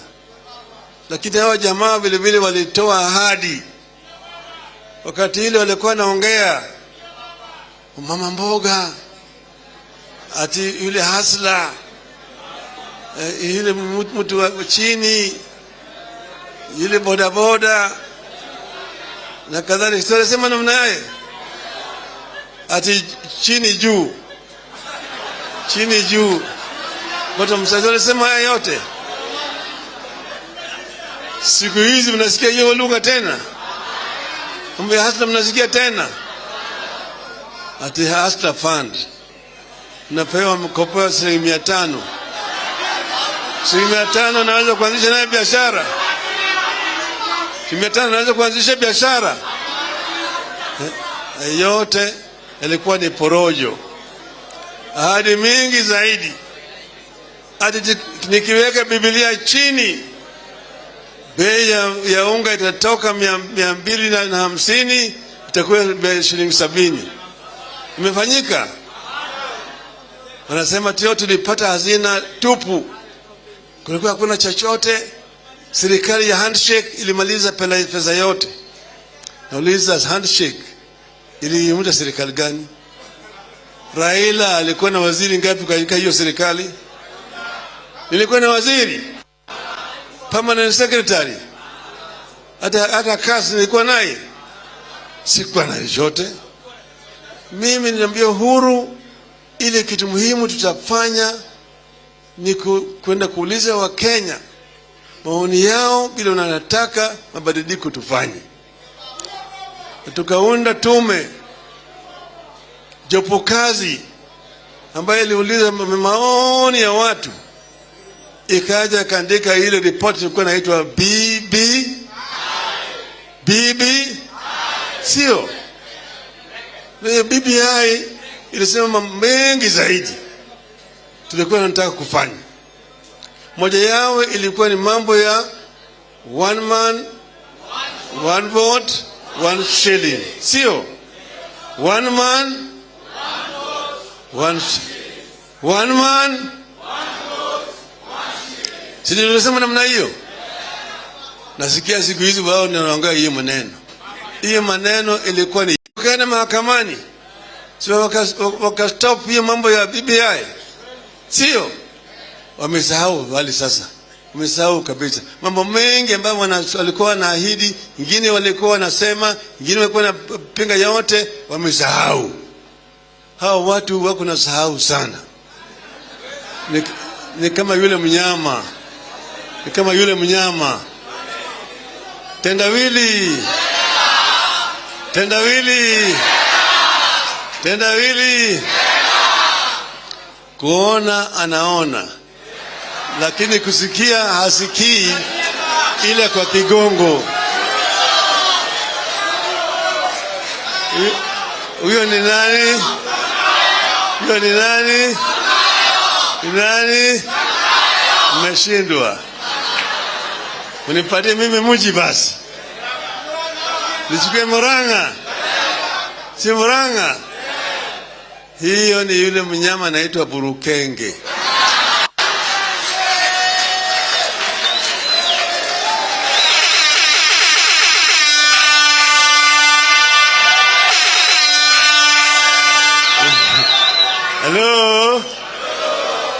lakini hawa jamaa vile vile walitoa ahadi. Wakati ile walikuwa naongea mama mboga, ati yule hasla eh, yule mtu wa chini, yule bodaboda na kadhalika, tunasema namna yaye? Ati chini juu, chini juu, watu msazi walisema haya yote. Siku hizi mnasikia hiyo lugha tena, mambo ya hasla mnasikia tena, ati hasla fund. Napewa mkopo wa shilingi mia tano. Shilingi mia tano naweza kuanzisha naye biashara? Shilingi mia tano naweza kuanzisha biashara? Eh, yote yalikuwa ni porojo, ahadi mingi zaidi. Hadi nikiweka Biblia chini, bei ya, ya unga itatoka mia, mia mbili na na hamsini itakuwa shilingi sabini. Imefanyika? Wanasema tio tulipata hazina tupu, kulikuwa hakuna chochote. Serikali ya handshake ilimaliza pesa yote. Nauliza, handshake iliunda serikali gani? Raila alikuwa na waziri ngapi katika hiyo serikali? Nilikuwa na waziri permanent secretary, hata hata kazi nilikuwa naye, sikuwa na chochote. Mimi niliambia uhuru, ile kitu muhimu tutafanya ni kwenda kuuliza Wakenya maoni yao, bila wanataka mabadiliko tufanye. Tukaunda tume jopo kazi ambayo iliuliza maoni ya watu, ikaja kaandika ile ripoti ilikuwa inaitwa BB BB, sio BBI. Ilisema mengi zaidi tulikuwa tunataka kufanya. Moja yao ilikuwa ni mambo ya one man one vote one shilling, sio one man one, vote one man si tunasema namna hiyo. Nasikia siku hizi wao wanaongea hiyo maneno, hiyo maneno ilikuwa ni kaenda mahakamani, si wakastop waka hiyo mambo ya BBI, sio. Wamesahau wali sasa. Wamesahau kabisa. Mambo mengi ambayo walikuwa wanaahidi, ingine walikuwa wanasema, ingine walikuwa wanapinga, yote wamesahau. Hawa watu wako na sahau sana, ni, ni kama yule mnyama, ni kama yule mnyama tendawili, tendawili, tendawili, kuona anaona lakini kusikia hasikii, ile kwa kigongo. Huyo ni nani? Huyo ni nani? Ni nani? Mmeshindwa, unipatie mimi mji basi, nichukue Murang'a, si Murang'a? Hiyo ni yule mnyama anaitwa burukenge. Halo,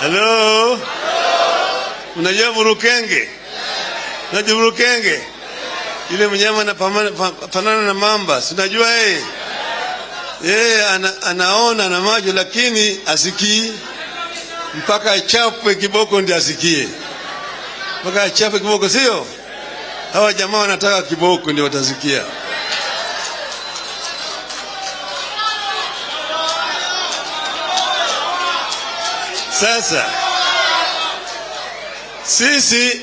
halo, unajua burukenge? Unajua burukenge? Yule mnyama anafanana na mamba, sinajua yeye? Yeye ana, anaona na macho lakini asikii, mpaka achapwe kiboko ndio asikie, mpaka achapwe kiboko, sio? Hawa jamaa wanataka kiboko ndio watasikia. Sasa sisi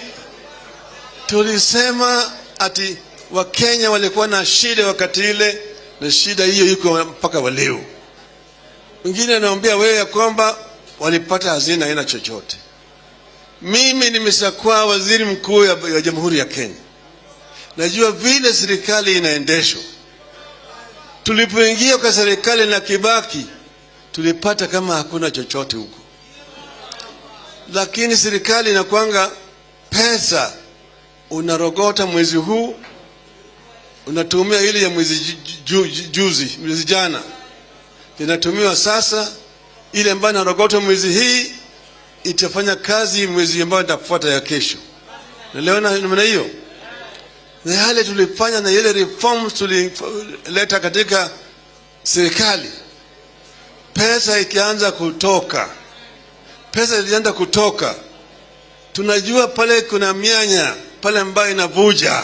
tulisema ati wakenya walikuwa na shida wakati ile na shida hiyo iko mpaka waleo wengine anaambia wewe ya kwamba walipata hazina aina chochote. Mimi nimeshakuwa waziri mkuu ya, ya jamhuri ya kenya. Najua vile serikali inaendeshwa. Tulipoingia kwa serikali na kibaki tulipata kama hakuna chochote huko. Lakini serikali inakwanga pesa unarogota mwezi huu unatumia ile ya mwezi ju, ju, ju, juzi mwezi jana. Inatumiwa sasa ile ambayo narogota mwezi hii itafanya kazi mwezi ambayo itafuata ya kesho. Naliona namna hiyo? Na yale tulifanya na ile reforms tulileta katika serikali pesa ikianza kutoka pesa ilianza kutoka. Tunajua pale kuna mianya pale ambayo inavuja.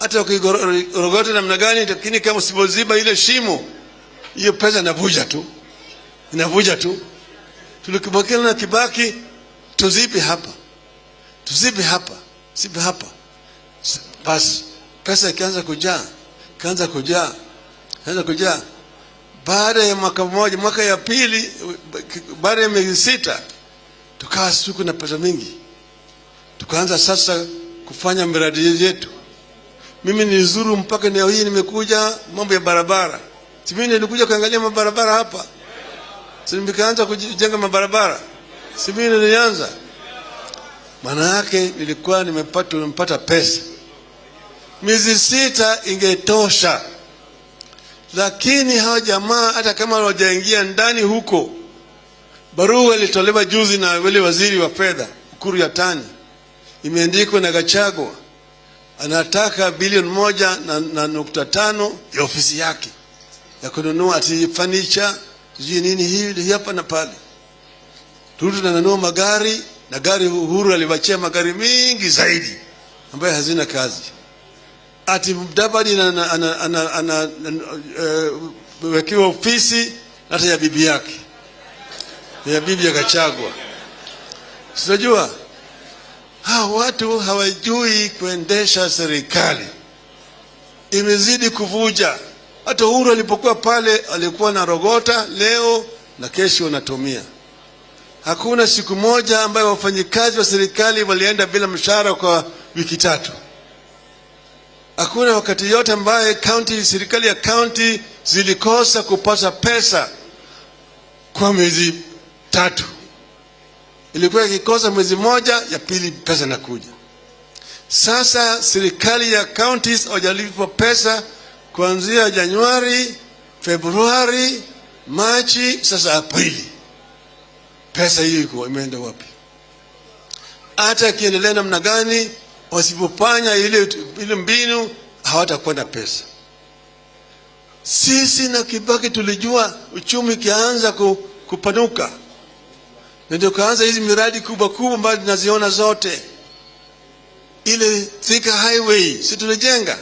Hata ukigorogota namna gani lakini kama usipoziba ile shimo hiyo pesa inavuja tu. Inavuja tu. Tulikubakia na kibaki tuzipe hapa. Tuzipe hapa. Zibe hapa. Basi pesa ikaanza kujaa. Ikaanza kujaa. Ikaanza kujaa. Baada ya mwaka mmoja mwaka ya pili baada ya miezi sita tukawa siku na pesa mingi. Tukaanza sasa kufanya miradi yetu. Mimi nilizuru mpaka eneo hii nimekuja mambo ya barabara. Si mimi nilikuja kuangalia mabarabara hapa? Si nikaanza kujenga mabarabara? Si mimi nilianza? Maana yake nilikuwa nimepata nimepata pesa. Miezi sita ingetosha. Lakini hawa jamaa hata kama hawajaingia ndani huko barua ilitolewa juzi na wale waziri wa fedha ukuru ya tani imeandikwa na gachagua anataka bilioni moja na, na nukta tano ya ofisi yake ya kununua ati fanicha sijui nini hii hapa na pale. Ruto ananunua magari na gari Uhuru aliwachia magari mingi zaidi ambayo hazina kazi. Ati Mudavadi anawekewa ofisi hata ya bibi yake ya bibi ya Gachagua. Sinajua hawa watu hawajui kuendesha serikali, imezidi kuvuja. Hata Uhuru alipokuwa pale alikuwa na rogota leo na kesho anatumia. Hakuna siku moja ambayo wafanyikazi wa serikali walienda bila mshahara kwa wiki tatu. Hakuna wakati yote ambaye county, serikali ya county zilikosa kupata pesa kwa miezi tatu. Ilikuwa ikikosa mwezi moja, ya pili pesa inakuja. Sasa serikali ya counties hawajalipwa pesa kuanzia Januari, Februari, Machi, sasa Aprili. Pesa hiyo iko imeenda wapi? Hata ikiendelea namna gani, wasipofanya ile, ile mbinu hawatakwenda pesa. Sisi na Kibaki tulijua uchumi ikianza kupanuka, na ndio kaanza hizi miradi kubwa kubwa ambayo tunaziona zote. Ile Thika Highway si tulijenga,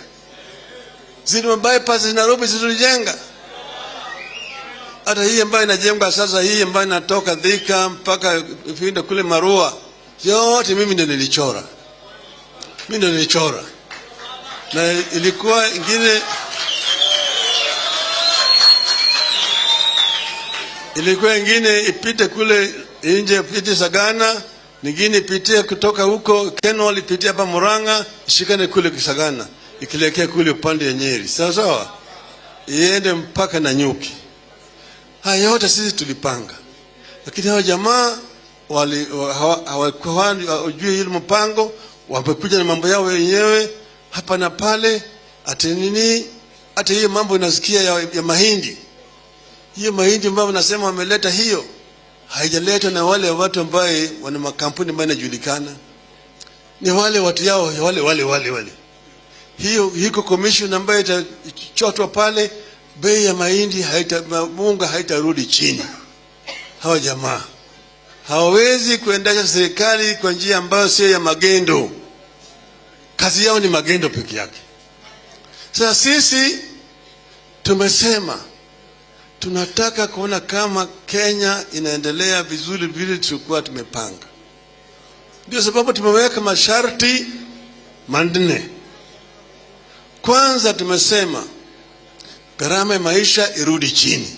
zile bypass Nairobi si tulijenga, hata hii ambayo inajengwa sasa, hii ambayo inatoka Thika mpaka ifinda kule Marua, yote mimi ndio nilichora, mimi ndio nilichora, na ilikuwa ingine ilikuwa ingine ipite kule nje, ipite Sagana, nyingine pitie kutoka huko Kenol, alipitia hapa Murang'a, ishikane kule Kisagana, ikielekea kule upande ya Nyeri, sawa sawa, iende mpaka na Nyuki. Haya yote sisi tulipanga, lakini hao jamaa wali hawakuwa hawajui ile mpango, wamekuja na mambo yao wenyewe hapa na pale, ati nini, hata hiyo mambo inasikia ya, ya mahindi. Hiyo mahindi ambayo nasema wameleta hiyo haijaletwa na wale watu ambaye wana makampuni ambayo inajulikana, ni wale watu yao wale wale wale wale. Hiyo hiko commission ambayo itachotwa pale, bei ya mahindi haita, munga haitarudi chini. Hawa jamaa hawawezi kuendesha serikali kwa njia ambayo sio ya magendo. Kazi yao ni magendo peke yake. Sasa sisi tumesema tunataka kuona kama Kenya inaendelea vizuri vile tulikuwa tumepanga. Ndio sababu tumeweka masharti manne. Kwanza tumesema gharama ya maisha irudi chini,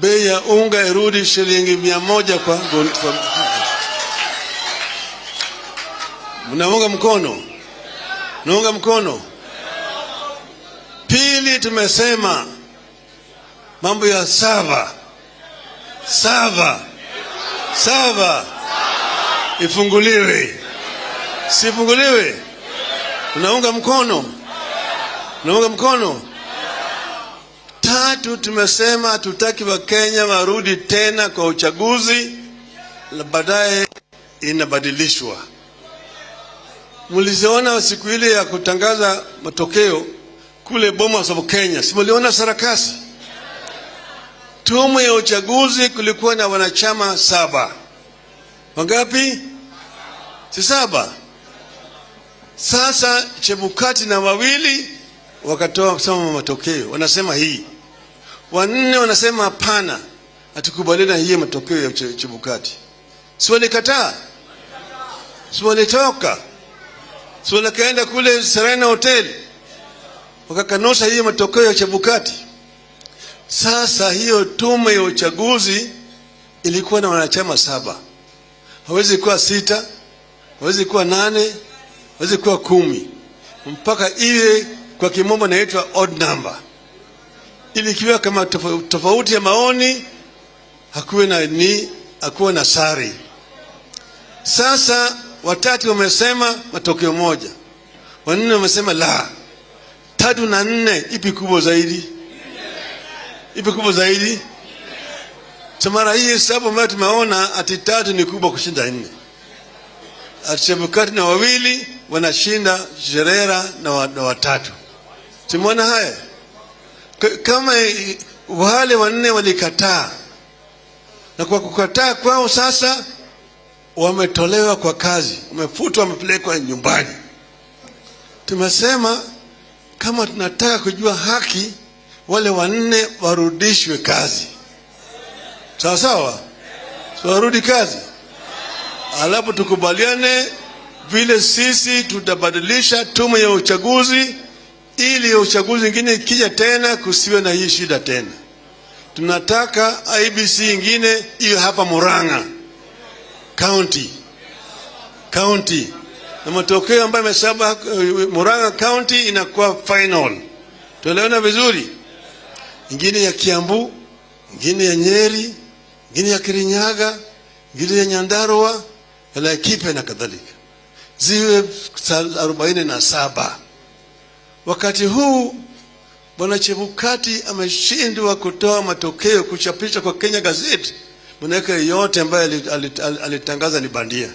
bei ya unga irudi shilingi mia moja kwa, kwa mnaunga mkono, mnaunga mkono. Pili, tumesema mambo ya sava sava sava ifunguliwe, sifunguliwe. Unaunga mkono, unaunga mkono. Tatu, tumesema hatutaki Wakenya warudi tena kwa uchaguzi baadaye inabadilishwa. Mliziona siku ile ya kutangaza matokeo kule Bomas of Kenya, simuliona sarakasi? Tume ya uchaguzi kulikuwa na wanachama saba. Wangapi? Si saba. Sasa Chebukati na wawili wakatoa kusoma matokeo, wanasema hii. Wanne wanasema hapana, hatukubaliana na matokeo ya Chebukati. Si walikataa? Si walitoka? Si walikaenda kule Serena Hotel wakakanusha hii matokeo ya Chebukati? Sasa hiyo tume ya uchaguzi ilikuwa na wanachama saba, hawezi kuwa sita, hawezi kuwa nane, hawezi kuwa kumi, mpaka iwe kwa kimombo inaitwa odd number, ili ikiwa kama tofauti ya maoni hakuwe na ni hakuwe na sari. Sasa watatu wamesema matokeo moja, wanne wamesema la, tatu na nne, ipi kubwa zaidi? Ipi kubwa zaidi? So mara hii hesabu ambayo tumeona ati tatu ni kubwa kushinda nne. Ati Chebukati na wawili wanashinda Sherera na, watatu. Tumeona haya kama wale wanne walikataa, na kwa kukataa kwao sasa wametolewa kwa kazi, wamefutwa, wamepelekwa nyumbani. Tumesema kama tunataka kujua haki, wale wanne warudishwe kazi, sawa sawa, warudi kazi, alafu tukubaliane vile sisi tutabadilisha tume ya uchaguzi ili ya uchaguzi ingine ikija tena kusiwe na hii shida tena. Tunataka IBC ingine iwe hapa Murang'a county county, na matokeo ambayo yamesaba Murang'a county inakuwa final. Tuelewana vizuri? Ingine ya Kiambu, ingine ya Nyeri, ingine ya Kirinyaga, ingine ya Nyandarua, ya Laikipia na kadhalika, ziwe arobaini na saba. Wakati huu Bwana Chebukati ameshindwa kutoa matokeo kuchapisha kwa Kenya Gazette, manake yote ambayo ali- ali- ali- alitangaza ni bandia.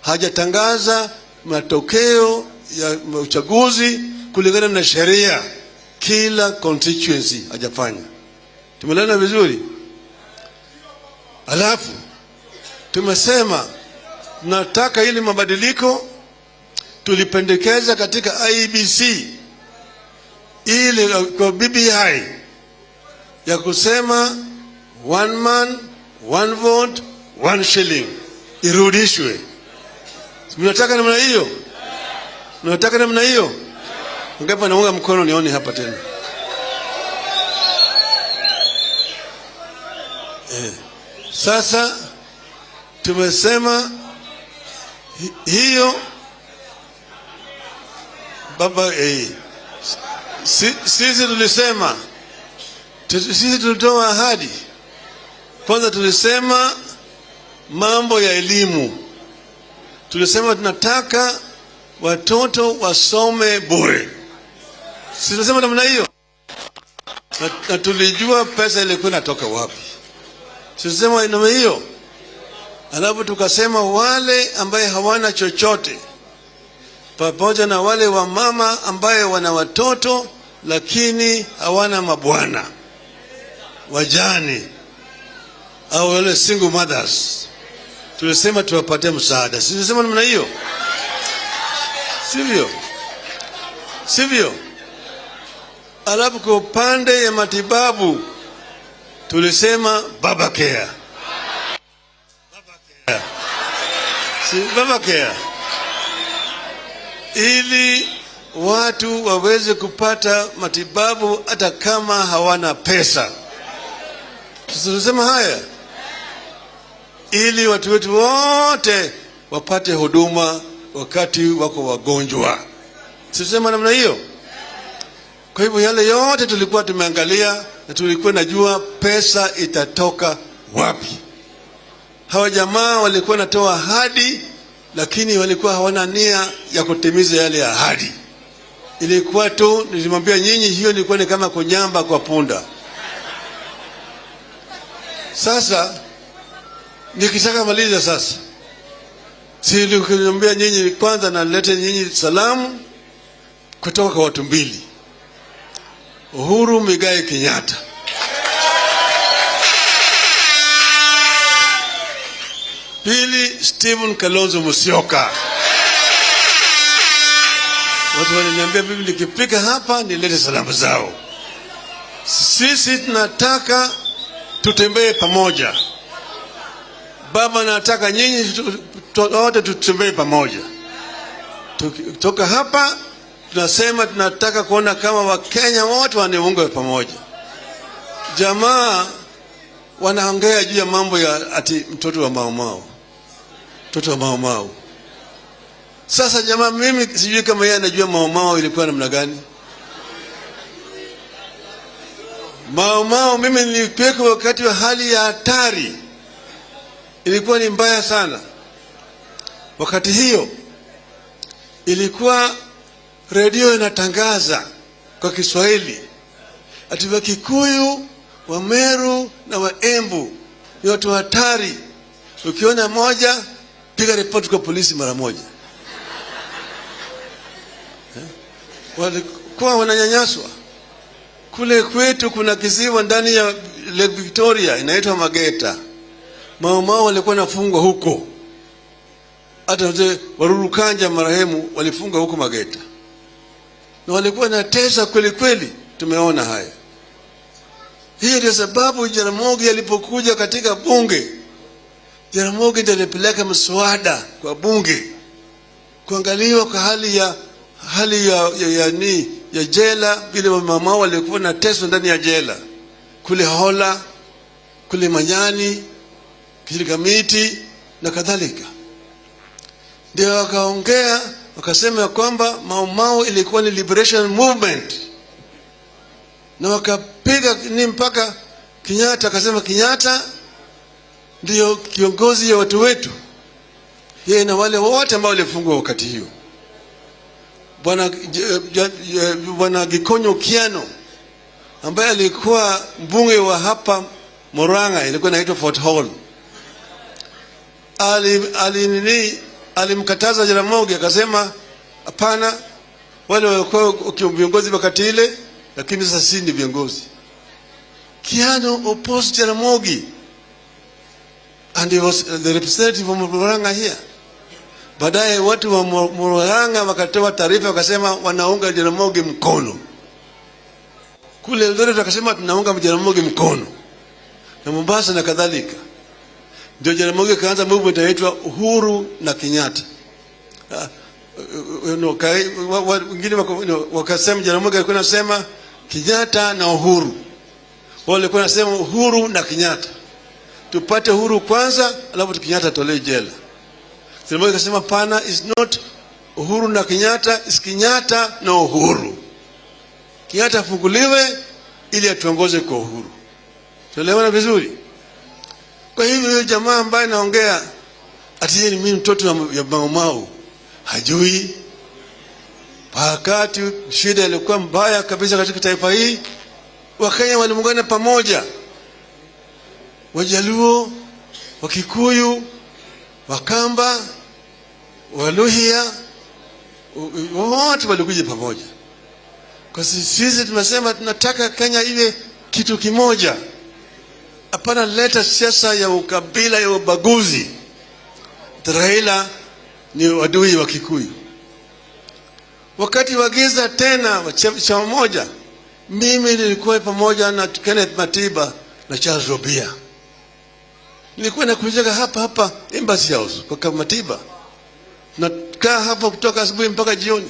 Hajatangaza matokeo ya uchaguzi kulingana na sheria, kila constituency hajafanya. Tumelana vizuri. Alafu tumesema tunataka ili mabadiliko tulipendekeza katika IBC ili kwa BBI ya kusema one man one vote one shilling irudishwe. Mnataka namna hiyo? Mnataka namna hiyo? Ngapi anaunga mkono nione hapa tena? Eh. Sasa tumesema hi- hiyo baba eh, si, sisi tulisema sisi tulitoa ahadi kwanza tulisema mambo ya elimu tulisema tunataka watoto wasome bure si tulisema namna hiyo na, na tulijua pesa ilikuwa inatoka wapi. Si tulisema namna hiyo alafu tukasema wale ambaye hawana chochote pamoja na wale wa mama ambaye wana watoto lakini hawana mabwana wajani au wale single mothers. Tulisema tuwapatie msaada. Si namna hiyo? Sivyo. Sivyo alafu kwa upande ya matibabu tulisema baba care Baba care. si baba care ili watu waweze kupata matibabu hata kama hawana pesa. Tulisema haya ili watu wetu wote wapate huduma wakati wako wagonjwa. Tulisema namna hiyo. Kwa hivyo yale yote tulikuwa tumeangalia na tulikuwa najua pesa itatoka wapi. Hawa jamaa walikuwa natoa ahadi, lakini walikuwa hawana nia ya kutimiza yale ahadi. Ilikuwa tu, nilimwambia nyinyi, hiyo ilikuwa ni kama kunyamba kwa punda. Sasa nikitaka maliza sasa, si nyinyi kwanza, nalete nyinyi salamu kutoka kwa watu mbili, Uhuru Migai Kenyatta pili Stephen Kalonzo Musyoka. Watu wananiambia mimi nikipika hapa nilete salamu zao. Sisi tunataka tutembee pamoja. Baba nataka nyinyi wote tutembee pamoja. Tukitoka hapa tunasema tunataka kuona kama Wakenya wote waniunge pamoja. Jamaa wanaongea juu ya mambo ya ati mtoto wa maumau, mtoto wa maumau. Sasa jamaa, mimi sijui kama yeye anajua maumau ilikuwa namna gani. Maumau mimi nilipeka wakati wa hali ya hatari, ilikuwa ni mbaya sana. Wakati hiyo ilikuwa redio inatangaza kwa Kiswahili ati Wakikuyu, Wameru na Waembu ni watu hatari. Ukiona moja, piga ripoti kwa polisi mara moja. Eh? Walikuwa wananyanyaswa. Kule kwetu kuna kisiwa ndani ya Lake Victoria inaitwa Mageta. Maumau walikuwa nafungwa huko, hata wazee Waruru Kanja marehemu walifungwa huko Mageta, na walikuwa na tesa kweli kweli. Tumeona haya. Hiyo ndio sababu Jaramogi alipokuja katika bunge, Jaramogi ndiye alipeleka mswada kwa bunge kuangaliwa kwa hali ya hali ya, ya, ya, ni, ya jela, vile mama walikuwa na teso ndani ya jela kule Hola, kule Manyani, Kilikamiti na kadhalika. Ndio wakaongea wakasema ya kwamba Mau Mau ilikuwa ni liberation movement. Na wakapiga ni mpaka Kenyatta akasema Kenyatta ndiyo kiongozi ya watu wetu, yeye na wale wote ambao walifungwa wakati hiyo. Bwana Bwana Gikonyo Kiano ambaye alikuwa mbunge wa hapa Murang'a, ilikuwa inaitwa Fort Hall, ali, ali nini alimkataza Jaramogi akasema, hapana, wale walikuwa viongozi wakati ile lakini sasa si ni viongozi. Kiano opposed Jaramogi and he was the representative of Murang'a here. Baadaye watu wa Mu- Murang'a wakatoa taarifa wakasema wanaunga Jaramogi mkono. Kule Eldoret wakasema tunaunga Jaramogi mkono na Mombasa na kadhalika. Ndio Jaramogi kaanza movement inaitwa Uhuru na Kenyatta. Uh, no, wengine no, wakasema Jaramogi alikuwa anasema Kenyatta na Uhuru, wao walikuwa anasema Uhuru na Kenyatta, tupate uhuru kwanza, alafu Kenyatta atolewe jela. Jaramogi akasema pana, is not Uhuru na Kenyatta, is Kenyatta na Uhuru. Kenyatta afunguliwe ili atuongoze kwa uhuru. Tuelewana vizuri? Kwa hivyo yule jamaa ambaye naongea ati yeye ni mimi mtoto ya Maumau hajui. Wakati shida ilikuwa mbaya kabisa katika taifa hii, Wakenya waliungana pamoja, Wajaluo, Wakikuyu, Wakamba, u- wote walikuja pamoja. Kwa sisi tumesema tunataka Kenya iwe kitu kimoja, hapana leta siasa ya ukabila ya ubaguzi. Raila ni wadui wa Kikuyu. Wakati wa giza tena chama moja, mimi nilikuwa pamoja na Kenneth Matiba na Charles Robia. Nilikuwa nakujaga hapa hapa Embassy House kwa Matiba, nakaa hapa kutoka asubuhi mpaka jioni.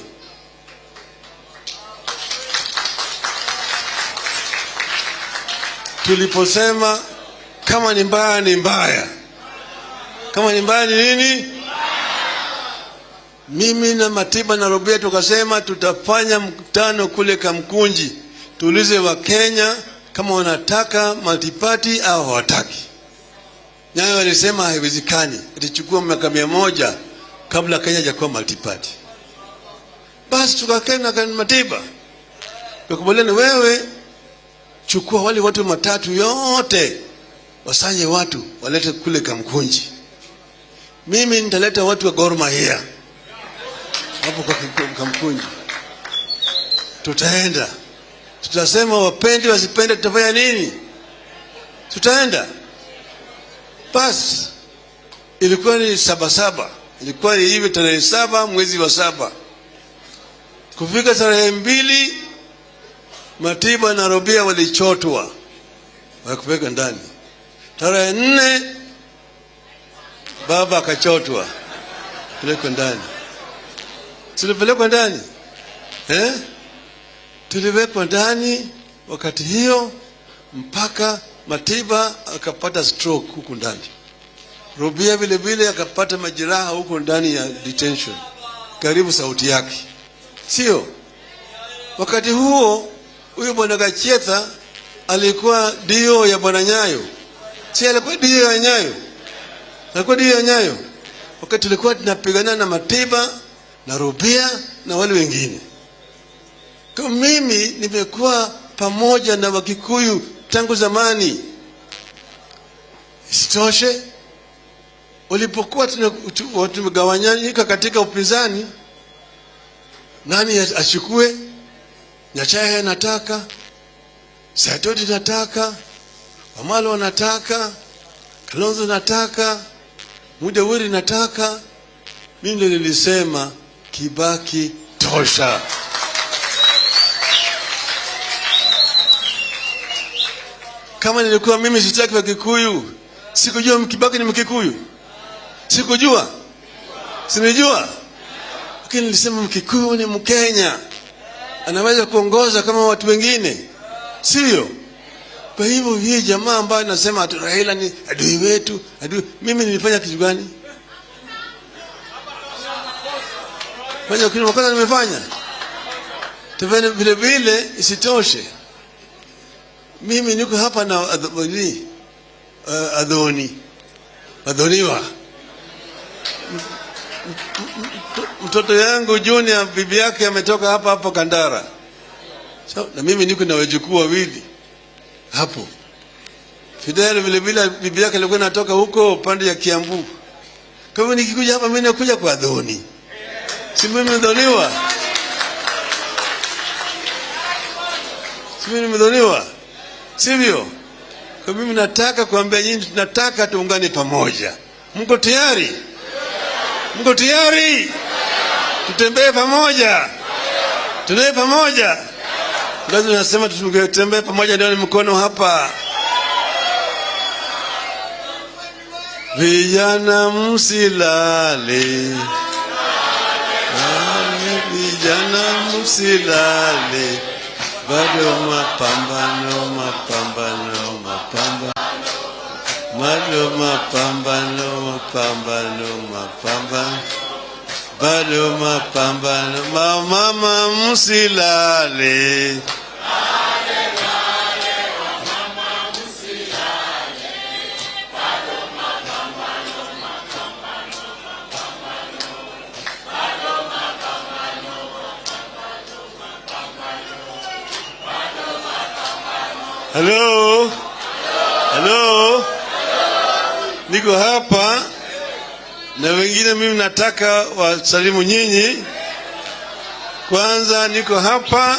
Tuliposema kama ni mbaya ni mbaya, kama ni mbaya ni nini? Mimi na Matiba na Robia tukasema tutafanya mkutano kule Kamkunji, tuulize Wakenya kama wanataka multiparty au hawataki. Nayo walisema haiwezekani, itachukua miaka mia moja kabla Kenya hajakuwa multiparty. Basi tukakaa na Matiba tukakubaliana, wewe chukua wale watu matatu yote, wasanye watu walete kule Kamkunji, mimi nitaleta watu wa Gor Mahia hapo kwa Kamkunji. Tutaenda, tutasema wapende wasipende, tutafanya nini? Tutaenda. Basi ilikuwa ni saba saba, ilikuwa ni hivi tarehe saba mwezi wa saba. Kufika tarehe mbili, Matiba na Robia walichotwa. Wakupeka ndani. Tarehe nne baba akachotwa. Pelekwa ndani. Tulipelekwa ndani. Eh? tuliwekwa ndani wakati hiyo mpaka Matiba akapata stroke huku ndani, robia vile vile akapata majeraha huko ndani ya detention, karibu sauti yake, sio? Wakati huo huyu bwana Gacheta alikuwa dio ya bwana Nyayo, si alikuwa dio ya Nyayo, alikuwa dio ya Nyayo wakati tulikuwa tunapigana na Matiba na Rubia na wale wengine. Kwa mimi nimekuwa pamoja na Wakikuyu tangu zamani. Isitoshe, walipokuwa tumegawanyika katika upinzani, nani achukue? Nyachae nataka, Saitoti nataka, Wamalo nataka, Kalonzo nataka, Mudawiri nataka. Mimi ndio nilisema Kibaki tosha. Kama nilikuwa mimi sitaki wa Kikuyu, sikujua Kibaki ni Mkikuyu, sikujua, sinijua, lakini nilisema Mkikuyu ni Mkenya, anaweza kuongoza kama watu wengine, sio? Kwa hivyo hii jamaa ambayo nasema Raila ni adui wetu, adui, mimi nilifanya kitu gani? Fanya kitu makosa nimefanya? Tufanye vile vile isitoshe, mimi niko hapa na adhoni, uh, adhoni adhoniwa mtoto yangu Junior, bibi yake ametoka hapa hapo Kandara, so, na mimi niko na wajukuu wawili hapo. Fidel vile vile bibi yake alikuwa anatoka huko pande ya Kiambu. Kwa hivyo nikikuja hapa mimi nakuja kwa dhoni. si mimi nimedhoniwa, si mimi nimedhoniwa, sivyo? Kwa mimi nataka kuambia nyinyi, tunataka tuungane pamoja. Mko tayari? Mko tayari? Tutembee pamoja, tutembee pamoja. Lazima nasema tutembee pamoja, ndio ni mkono hapa. Vijana msilale, vijana msilale, bado mapambano, mapambano, mapambano, bado mapambano, mapambano, mapambano, bado mapambano, mama msilale. Halo, halo, niko hapa na wengine, mimi nataka wasalimu nyinyi. Kwanza niko hapa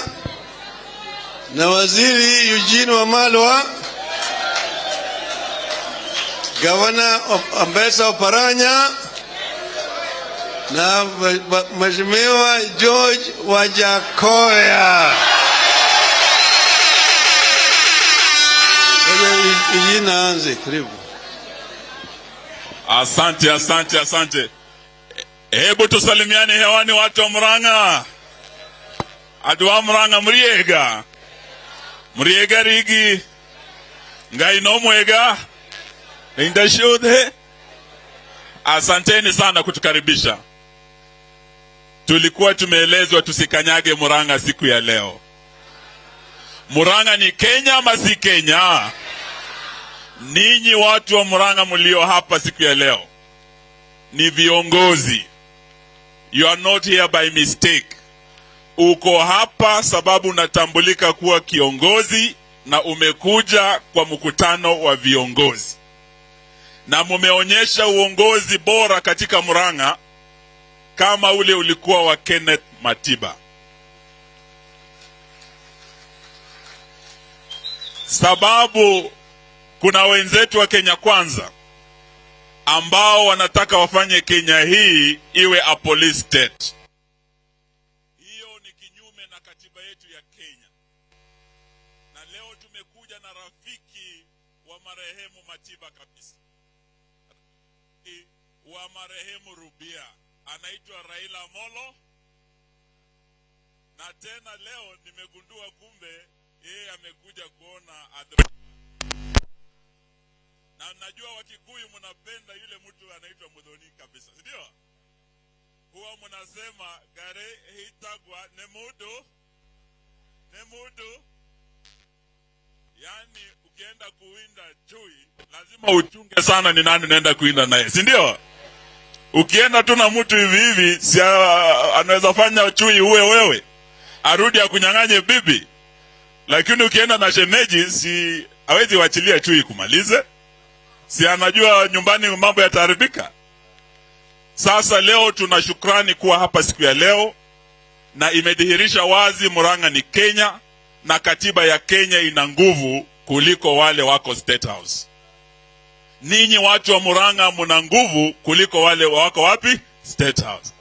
na waziri Eugene Wamalwa, gavana Ambesa Oparanya na mheshimiwa George Wajakoya. Hii aanze karibu. Asante, asante, asante. Hebu tusalimiane hewani, watu wa Murang'a. adu wa Murang'a muriega, muriega rigi. ngai nomwega indashudhe asanteni sana kutukaribisha tulikuwa tumeelezwa tusikanyage muranga siku ya leo muranga ni kenya ama si kenya ninyi watu wa muranga mlio hapa siku ya leo ni viongozi. You are not here by mistake. Uko hapa sababu unatambulika kuwa kiongozi na umekuja kwa mkutano wa viongozi. Na mumeonyesha uongozi bora katika Murang'a kama ule ulikuwa wa Kenneth Matiba. Sababu kuna wenzetu wa Kenya Kwanza ambao wanataka wafanye Kenya hii iwe a police state. Huwa mnasema gari hitagwa ne mudu ne mudu yani ukienda kuwinda chui lazima uchunge sana ni nani unaenda kuwinda naye, si ndio? Ukienda tu na mtu hivi hivi, si anaweza fanya chui uwe wewe, arudi akunyang'anye bibi. Lakini ukienda na shemeji, si hawezi wachilia chui kumalize si anajua nyumbani mambo yataharibika. Sasa leo tuna shukrani kuwa hapa siku ya leo, na imedhihirisha wazi Murang'a ni Kenya na katiba ya Kenya ina nguvu kuliko wale wako State House. Ninyi watu wa Murang'a mna nguvu kuliko wale wako wapi? State House.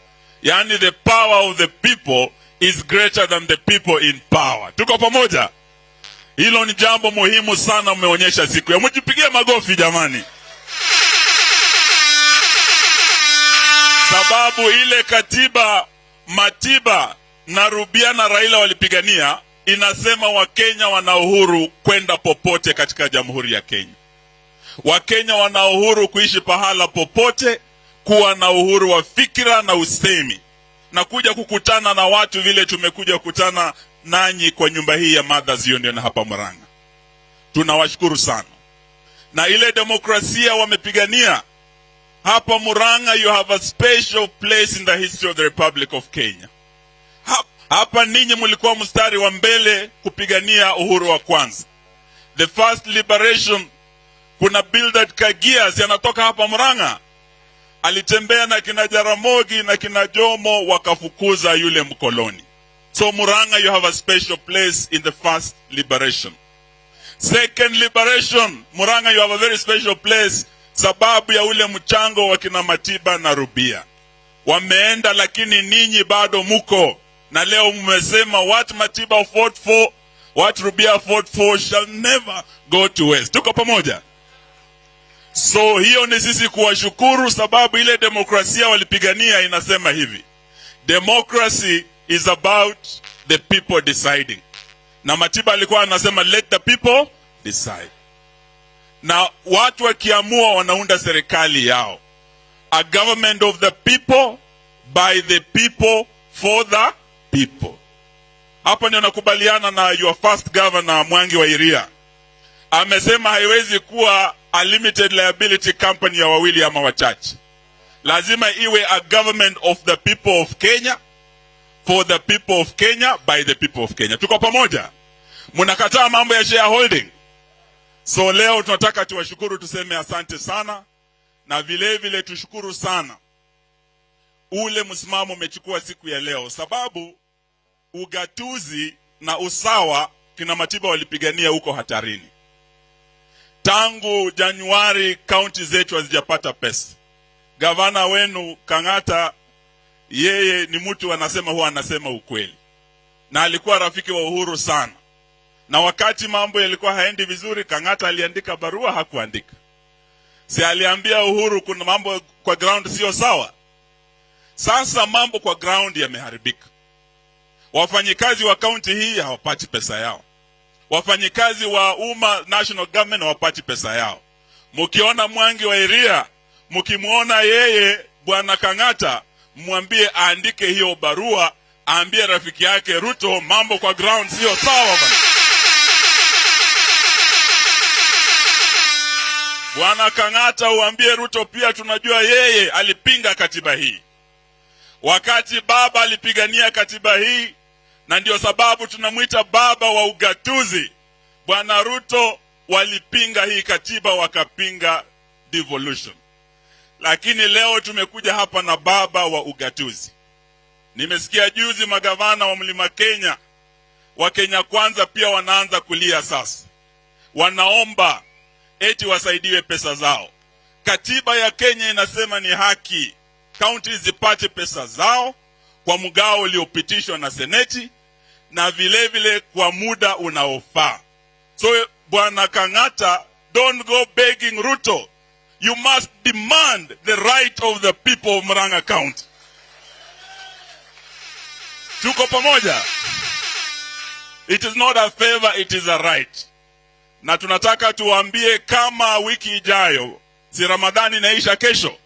Yaani the power of the people is greater than the people in power. Tuko pamoja? Hilo ni jambo muhimu sana mmeonyesha siku ya. Mjipigie magofi jamani, sababu ile katiba Matiba na Rubia na Raila walipigania inasema Wakenya wana uhuru kwenda popote katika Jamhuri ya Kenya. Wakenya wana uhuru kuishi pahala popote, kuwa na uhuru wa fikira na usemi na kuja kukutana na watu vile tumekuja kukutana nanyi kwa nyumba hii ya Mothers Union hapa Murang'a. Tunawashukuru sana, na ile demokrasia wamepigania hapa Murang'a, you have a special place in the history of the Republic of Kenya. Hapa ninyi mlikuwa mstari wa mbele kupigania uhuru wa kwanza, the first liberation. Kuna Bildad Kagias anatoka hapa Murang'a, alitembea na kina Jaramogi na kina Jomo wakafukuza yule mkoloni. So Murang'a, you have a special place in the first liberation. Second liberation, Murang'a, you have a very special place sababu ya ule mchango wa kina Matiba na Rubia. Wameenda lakini ninyi bado muko na leo mmesema what Matiba fought for, what Rubia fought for shall never go to waste. Tuko pamoja? So hiyo ni sisi kuwashukuru, sababu ile demokrasia walipigania inasema hivi, democracy is about the people deciding, na Matiba alikuwa anasema let the people decide, na watu wakiamua wanaunda serikali yao, a government of the people by the people for the people. Hapa ndio nakubaliana na your first governor Mwangi wa Iria amesema haiwezi kuwa a limited liability company ya wawili ama wachache. Lazima iwe a government of the people of Kenya for the people of Kenya by the people of Kenya. Tuko pamoja? Mnakataa mambo ya shareholding. So leo tunataka tuwashukuru, tuseme asante sana, na vile vile tushukuru sana ule msimamo umechukua siku ya leo, sababu ugatuzi na usawa kina Matiba walipigania huko hatarini. Tangu Januari kaunti zetu hazijapata pesa. Gavana wenu Kang'ata, yeye ni mtu anasema, huwa anasema ukweli, na alikuwa rafiki wa Uhuru sana, na wakati mambo yalikuwa haendi vizuri, Kang'ata aliandika barua, hakuandika. Si aliambia Uhuru kuna mambo kwa ground sio sawa. Sasa mambo kwa ground yameharibika, wafanyikazi wa kaunti hii hawapati pesa yao, wafanyikazi wa umma national government hawapati pesa yao. Mkiona mwangi wa iria mkimwona yeye bwana kang'ata mwambie aandike hiyo barua aambie rafiki yake ruto mambo kwa ground sio sawa bana bwana kang'ata uambie ruto pia tunajua yeye alipinga katiba hii. Wakati baba alipigania katiba hii na ndio sababu tunamwita baba wa ugatuzi bwana ruto walipinga hii katiba wakapinga devolution. Lakini leo tumekuja hapa na baba wa ugatuzi. Nimesikia juzi magavana wa mlima kenya wa kenya kwanza pia wanaanza kulia sasa. Wanaomba eti wasaidiwe pesa zao. Katiba ya kenya inasema ni haki kaunti zipate pesa zao kwa mgao uliopitishwa na seneti na vile vile kwa muda unaofaa. So bwana kang'ata don't go begging ruto. You must demand the right of the people of muranga county. Tuko pamoja. It is not a favor it is a right na tunataka tuwaambie kama wiki ijayo si ramadhani inaisha kesho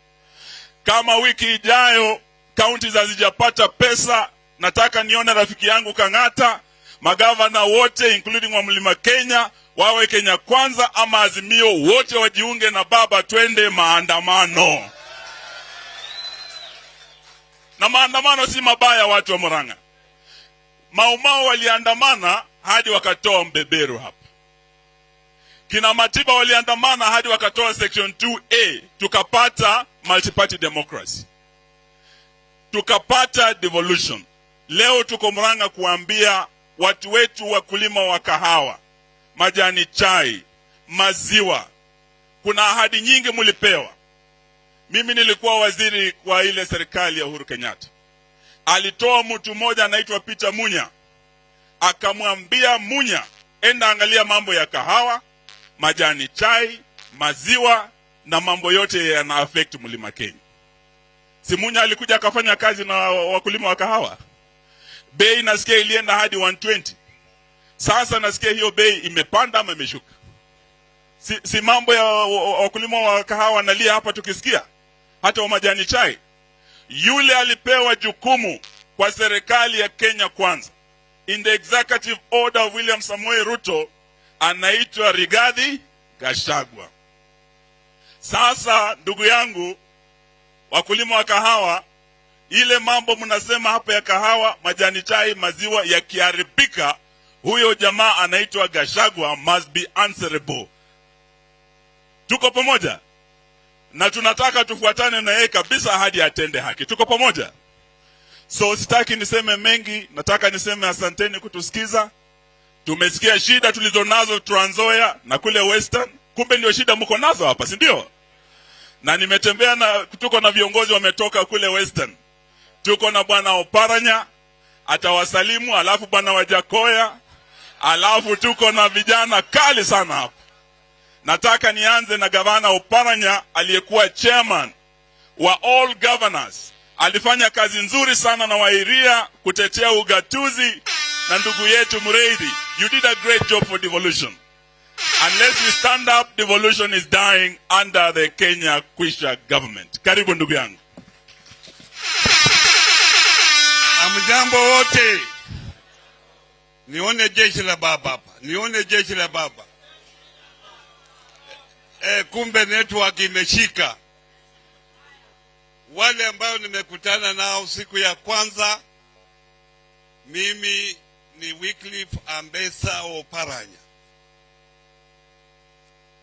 kama wiki ijayo kaunti hazijapata pesa nataka nione rafiki yangu kang'ata magavana wote including wa mlima kenya wawe kenya kwanza ama azimio wote wajiunge na baba twende maandamano. Na maandamano si mabaya watu wa muranga. Maumao waliandamana hadi wakatoa mbeberu hapa kina matiba waliandamana hadi wakatoa section 2a tukapata multiparty democracy. Tukapata devolution. Leo tuko mranga kuambia watu wetu wakulima wa kahawa majani chai maziwa. Kuna ahadi nyingi mlipewa mimi nilikuwa waziri kwa ile serikali ya uhuru kenyatta. Alitoa mtu mmoja anaitwa peter munya. Akamwambia munya enda angalia mambo ya kahawa majani chai maziwa na mambo yote yana affect mlima kenya. Simunya alikuja akafanya kazi na wakulima wa kahawa. Bei nasikia ilienda hadi 120 sasa nasikia hiyo bei imepanda ama imeshuka? Si, si mambo ya wakulima wa kahawa wanalia hapa tukisikia? Hata wa majani chai. Yule alipewa jukumu kwa serikali ya kenya kwanza. In the executive order of william Samoei ruto anaitwa Rigathi gashagwa sasa ndugu yangu wakulima wa kahawa ile mambo mnasema hapo ya kahawa majani chai maziwa yakiharibika huyo jamaa anaitwa gashagwa must be answerable. Tuko pamoja? Na tunataka tufuatane na yeye kabisa hadi atende haki. Tuko pamoja? So sitaki niseme mengi nataka niseme asanteni kutusikiza tumesikia shida tulizonazo Trans Nzoia na kule Western. Kumbe ndio shida mko nazo hapa si ndio? Na nimetembea na tuko na viongozi wametoka kule Western. Tuko na bwana Oparanya atawasalimu alafu bwana Wajakoya alafu tuko na vijana kali sana hapa. Nataka nianze na gavana Oparanya aliyekuwa chairman wa all governors alifanya kazi nzuri sana na Wairia kutetea ugatuzi na ndugu yetu Mreithi you did a great job for devolution. Unless we stand up devolution is dying under the Kenya Kwisha government. Karibu ndugu yangu. Amjambo wote, nione jeshi la baba hapa, nione jeshi la baba. E, kumbe network imeshika. Wale ambao nimekutana nao siku ya kwanza, mimi ni Wycliffe Ambesa Oparanya,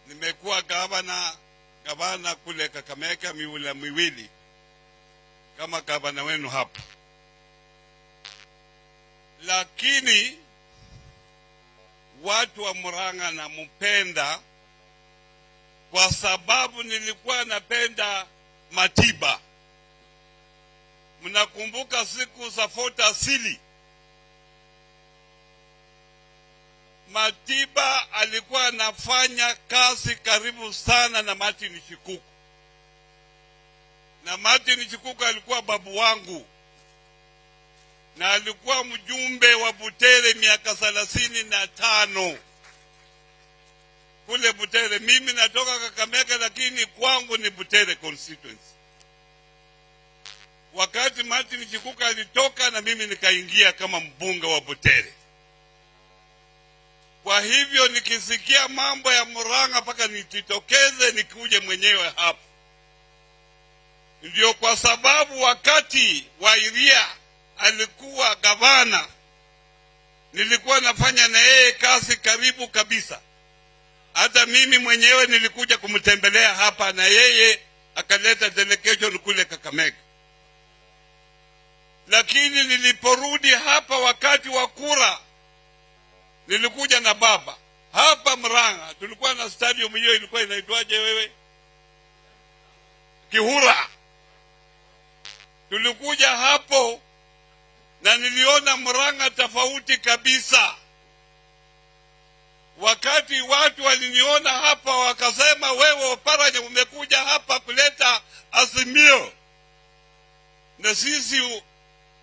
nimekuwa gavana gavana kule Kakamega miula miwili kama gavana wenu hapa lakini watu wa Murang'a nampenda kwa sababu nilikuwa napenda Matiba. Mnakumbuka siku za Fort Asili, Matiba alikuwa anafanya kazi karibu sana na Martin Shikuku, na Martin Shikuku alikuwa babu wangu na alikuwa mjumbe wa Butere miaka thelathini na tano kule Butere. Mimi natoka Kakamega, lakini kwangu ni Butere constituency. Wakati Martin Chikuka alitoka na mimi nikaingia kama mbunge wa Butere. Kwa hivyo nikisikia mambo ya Murang'a mpaka nijitokeze nikuje mwenyewe hapa. Ndio kwa sababu wakati Wairia alikuwa gavana, nilikuwa nafanya na yeye kazi karibu kabisa. Hata mimi mwenyewe nilikuja kumtembelea hapa na yeye akaleta delegation kule Kakamega. Lakini niliporudi hapa wakati wa kura, nilikuja na baba hapa Mrang'a. Tulikuwa na stadium hiyo, ilikuwa inaitwaje wewe? Kihura. Tulikuja hapo na niliona Mrang'a tofauti kabisa. Wakati watu waliniona hapa, wakasema wewe Oparanya umekuja hapa kuleta azimio, na sisi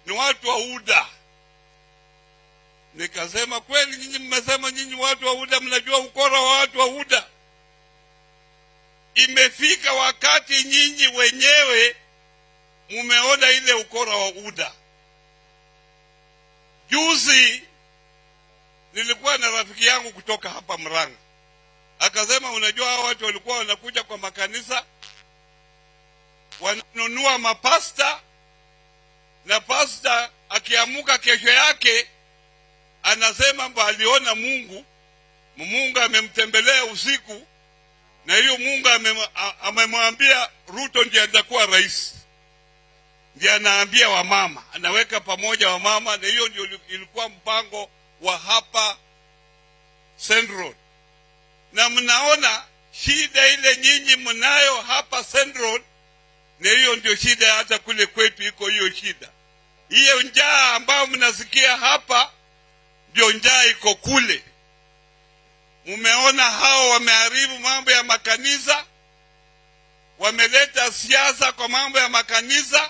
ni watu wa UDA. Nikasema kweli, nyinyi mmesema nyinyi watu wa UDA mnajua ukora wa watu wa UDA. Imefika wakati nyinyi wenyewe mumeona ile ukora wa UDA. Juzi nilikuwa na rafiki yangu kutoka hapa Mrang'a, akasema unajua, hao watu walikuwa wanakuja kwa makanisa wananunua mapasta, na pasta akiamuka kesho yake anasema mba aliona Mungu, Mungu amemtembelea usiku, na hiyo Mungu amemwambia Ruto ndiye atakuwa rais ndiye anaambia wamama, anaweka pamoja wamama, na hiyo ndio ilikuwa mpango wa hapa Central. Na mnaona shida ile nyinyi mnayo hapa Central, na hiyo ndio shida hata kule kwetu iko hiyo shida. Hiyo njaa ambayo mnasikia hapa ndio njaa iko kule. Mumeona hao wameharibu mambo ya makanisa, wameleta siasa kwa mambo ya makanisa.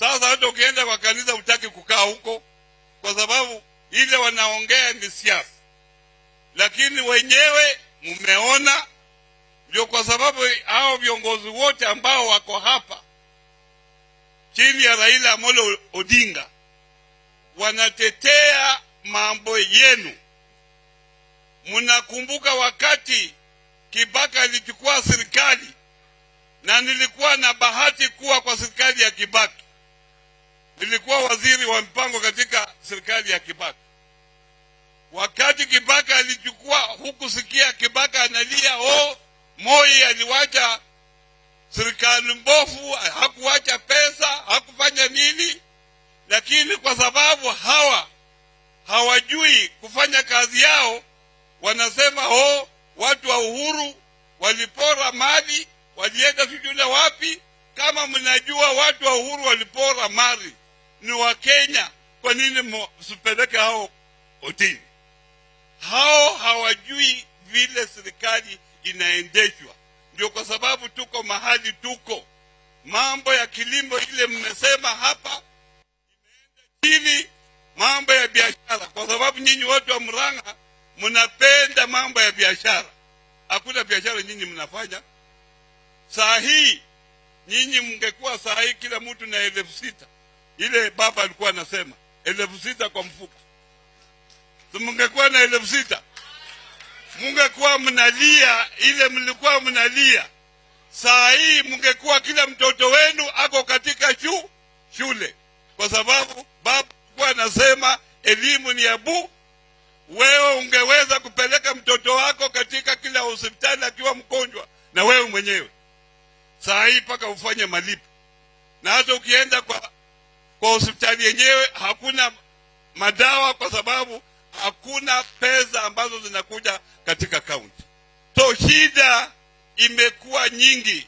Sasa hata ukienda kwa kanisa hutaki kukaa huko, kwa sababu ile wanaongea ni siasa, lakini wenyewe mmeona. Ndio kwa sababu hao viongozi wote ambao wako hapa chini ya Raila Amolo Odinga wanatetea mambo yenu. Mnakumbuka wakati Kibaka alichukua serikali, na nilikuwa na bahati kuwa kwa serikali ya Kibaki nilikuwa waziri wa mpango katika serikali ya Kibaka. Wakati Kibaka alichukua, hukusikia Kibaka analia oh, Moi aliwacha serikali mbovu, hakuwacha pesa, hakufanya nini. Lakini kwa sababu hawa hawajui kufanya kazi yao, wanasema oh, watu wa Uhuru walipora mali, walienda sijui wapi. Kama mnajua watu wa Uhuru walipora mali ni wa Kenya, kwa nini msipeleke hao kotini? Hao hawajui vile serikali inaendeshwa. Ndio kwa sababu tuko mahali tuko. Mambo ya kilimo ile mmesema hapa imeenda chini, mambo ya biashara, kwa sababu nyinyi watu wa Murang'a mnapenda mambo ya biashara. Hakuna biashara nyinyi mnafanya. Saa hii nyinyi mngekuwa saa hii kila mtu na elfu sita ile baba alikuwa anasema elfu sita kwa mfuko, mngekuwa na elfu sita mungekuwa mnalia ile mlikuwa mnalia. Saa hii mungekuwa kila mtoto wenu ako katika shu, shule, kwa sababu baba alikuwa anasema elimu ni abu. bu. Wewe ungeweza kupeleka mtoto wako katika kila hospitali akiwa mgonjwa, na wewe mwenyewe saa hii mpaka ufanye malipo, na hata ukienda kwa kwa hospitali yenyewe hakuna madawa kwa sababu hakuna pesa ambazo zinakuja katika kaunti. So shida imekuwa nyingi,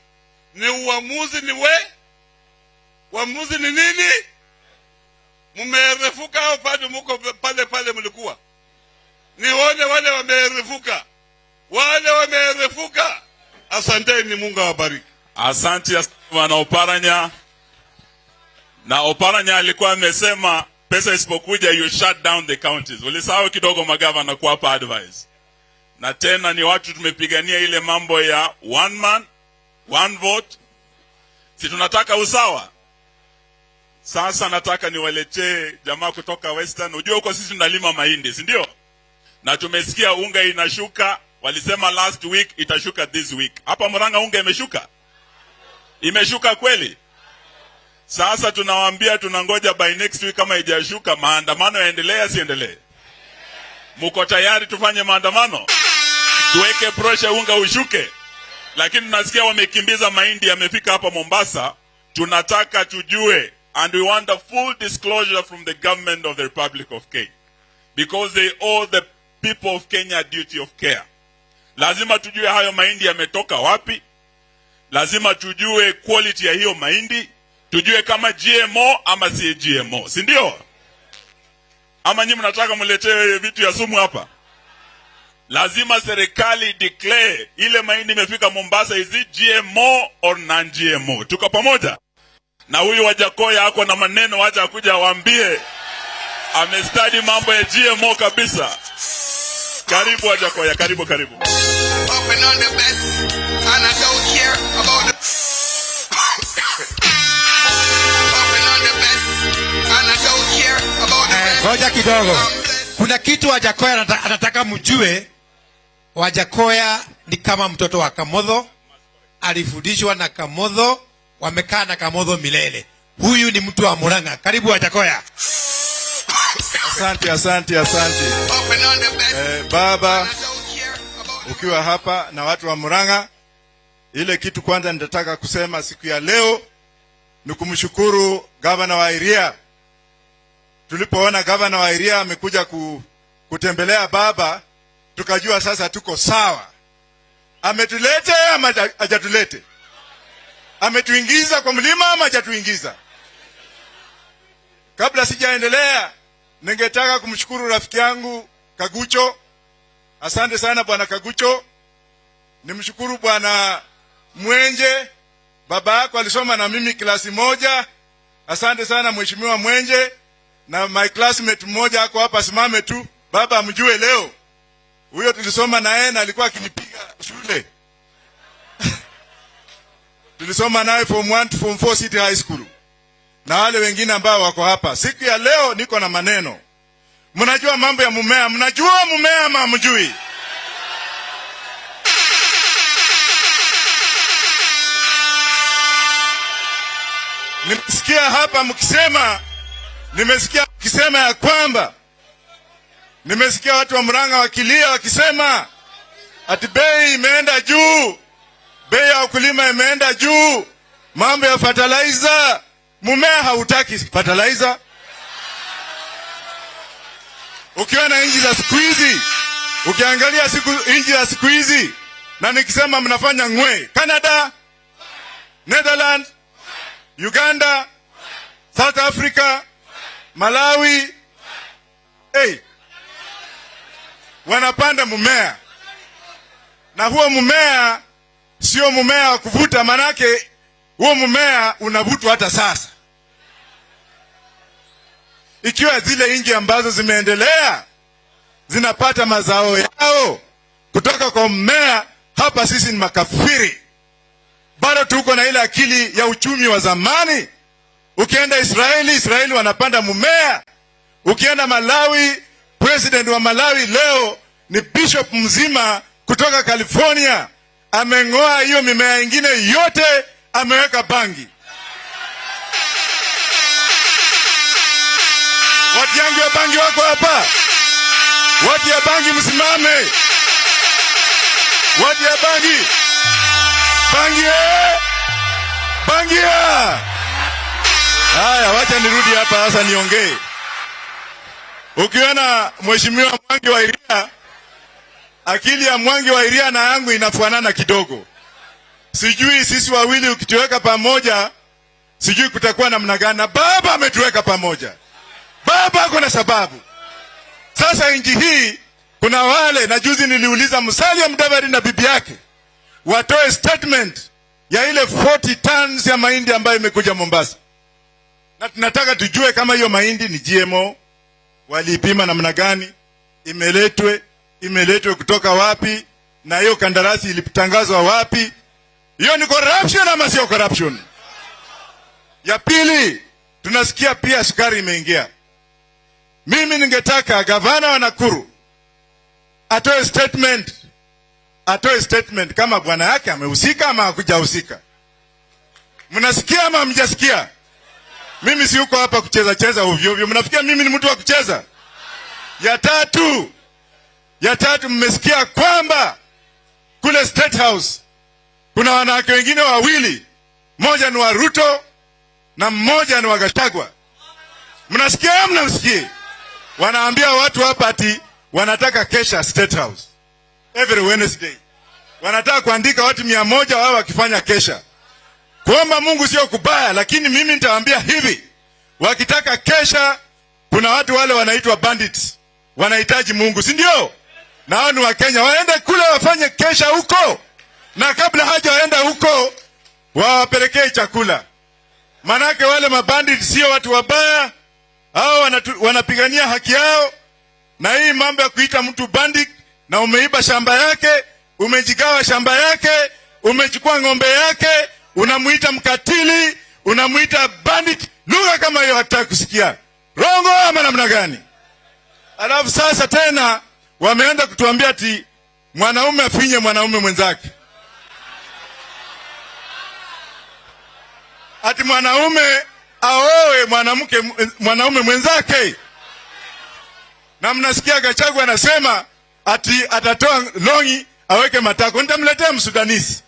ni uamuzi ni we, uamuzi ni nini? Mmerefuka au bado muko pale pale mlikuwa? Nione wale wamerefuka, wale wamerefuka. Asanteni, Mungu awabariki. Asante bwana Oparanya. Na Oparanya alikuwa amesema pesa isipokuja you shut down the counties. Ulisahau kidogo magavana kuwapa advice. na tena ni watu tumepigania ile mambo ya one man one vote. Si tunataka usawa? Sasa nataka niwaletee jamaa kutoka western. Ujue huko sisi tunalima mahindi si ndio? Na tumesikia unga inashuka walisema last week itashuka this week. Hapa Murang'a unga imeshuka? Imeshuka kweli sasa tunawaambia tunangoja by next week kama ijashuka maandamano yaendelee asiendelee mko tayari tufanye maandamano? Tuweke pressure unga ushuke. Lakini nasikia wamekimbiza mahindi yamefika hapa mombasa. Tunataka tujue and we want a full disclosure from the government of the republic of kenya. Because they owe the people of kenya duty of care. Lazima tujue hayo mahindi yametoka wapi. Lazima tujue quality ya hiyo mahindi tujue kama gmo ama si gmo si ndio? Ama nyinyi mnataka mletee vitu ya sumu hapa? Lazima serikali declare ile mahindi imefika mombasa is it gmo or non gmo tuko pamoja? Na huyu wajakoya ako na maneno wacha akuja awambie amestadi mambo ya gmo kabisa. Karibu wajakoya karibu karibu. Open on the best, and I don't care about the. Ngoja kidogo. Kuna kitu wajakoya anata- anataka mjue. Wajakoya ni kama mtoto wa kamodho alifundishwa na kamodho wamekaa na kamodho milele. Huyu ni mtu wa muranga. Karibu wajakoya Asante, asante, asante. Eh, baba ukiwa hapa na watu wa Murang'a, ile kitu kwanza nitataka kusema siku ya leo ni kumshukuru gavana wa Iria. Tulipoona gavana wa Iria amekuja ku, kutembelea baba, tukajua sasa tuko sawa. Ametulete ama haja- hajatulete? Ametuingiza kwa mlima ama hajatuingiza? Kabla sijaendelea, ningetaka kumshukuru rafiki yangu Kagucho. Asante sana bwana Kagucho. Nimshukuru bwana Mwenje, baba yako alisoma na mimi klasi moja. Asante sana mheshimiwa Mwenje, na my classmate mmoja ako hapa, simame tu, baba amjue leo. Huyo tulisoma na yeye na alikuwa akinipiga shule [laughs] tulisoma naye form 1 to form 4 City High School, na wale wengine ambao wako hapa. Siku ya leo niko na maneno. Mnajua mambo ya mumea, mnajua mumea ama hamjui? Nimesikia hapa mkisema, nimesikia wakisema ya kwamba, nimesikia watu wa Murang'a wakilia wakisema ati bei imeenda juu, bei ya wakulima imeenda juu, mambo ya fertilizer. Mumea hautaki fertilizer. Ukiona nchi za siku hizi, ukiangalia siku nchi za siku hizi, na nikisema mnafanya ngwe, Canada, Netherlands, Uganda, South Africa, Malawi, hey, wanapanda mmea na huo mmea sio mmea wa kuvuta, manake huo mmea unavutwa hata sasa. Ikiwa zile nchi ambazo zimeendelea zinapata mazao yao kutoka kwa mmea, hapa sisi ni makafiri, bado tuko na ile akili ya uchumi wa zamani. Ukienda Israeli, Israeli wanapanda mumea. Ukienda Malawi, president wa Malawi leo ni bishop mzima kutoka California, ameng'oa hiyo mimea ingine yote, ameweka bangi. Watu yangu ya bangi wako hapa, watu ya bangi msimame, watu ya bangi, bangi bangi, bangi ya! Haya, wacha nirudi hapa sasa niongee. Ukiona mheshimiwa Mwangi wa Iria, akili ya Mwangi wa Iria na yangu inafanana kidogo. Sijui sisi wawili ukituweka pamoja, sijui kutakuwa namna gani. Baba ametuweka pamoja, baba ako na sababu. Sasa nchi hii kuna wale, na juzi niliuliza Musalia Mudavadi na bibi yake watoe statement ya ile 40 tons ya mahindi ambayo imekuja Mombasa, na tunataka tujue kama hiyo mahindi ni GMO, waliipima namna gani, imeletwe imeletwe kutoka wapi? Na hiyo kandarasi ilitangazwa wapi? Hiyo ni corruption ama sio corruption? Ya pili tunasikia pia sukari imeingia. Mimi ningetaka gavana wa nakuru atoe statement atoe statement kama bwana yake amehusika ama hakujahusika. Mnasikia ama hamjasikia mimi si uko hapa kucheza cheza ovyo ovyo. Mnafikia mimi ni mtu wa kucheza? Ya tatu. Ya tatu mmesikia kwamba kule state house kuna wanawake wengine wawili. Mmoja ni wa ruto na mmoja ni wa gashagwa mnasikia? Au mnamsikie wanaambia watu hapa ati wanataka kesha state house. Every wednesday. Wanataka kuandika watu mia moja wao wakifanya kesha kuomba mungu sio kubaya lakini mimi nitawaambia hivi. Wakitaka kesha kuna watu wale wanaitwa bandits. Wanahitaji mungu si ndio? Na hao ni wakenya waende kule wafanye kesha huko. Na kabla haja waenda huko wawapelekee chakula. Manake wale mabandit sio watu wabaya. Hao wanapigania haki yao. Na hii mambo ya kuita mtu bandit na umeiba shamba yake umejigawa shamba yake umechukua ng'ombe yake unamuita mkatili unamwita bandit. Lugha kama hiyo hataki kusikia. Rongo ama namna gani? Alafu sasa tena wameenda kutuambia ati mwanaume afinye mwanaume mwenzake. Ati mwanaume aowe mwanamke mwanaume mwenzake. Na mnasikia Gachagua anasema ati atatoa longi aweke matako. Nitamletea msudanisi.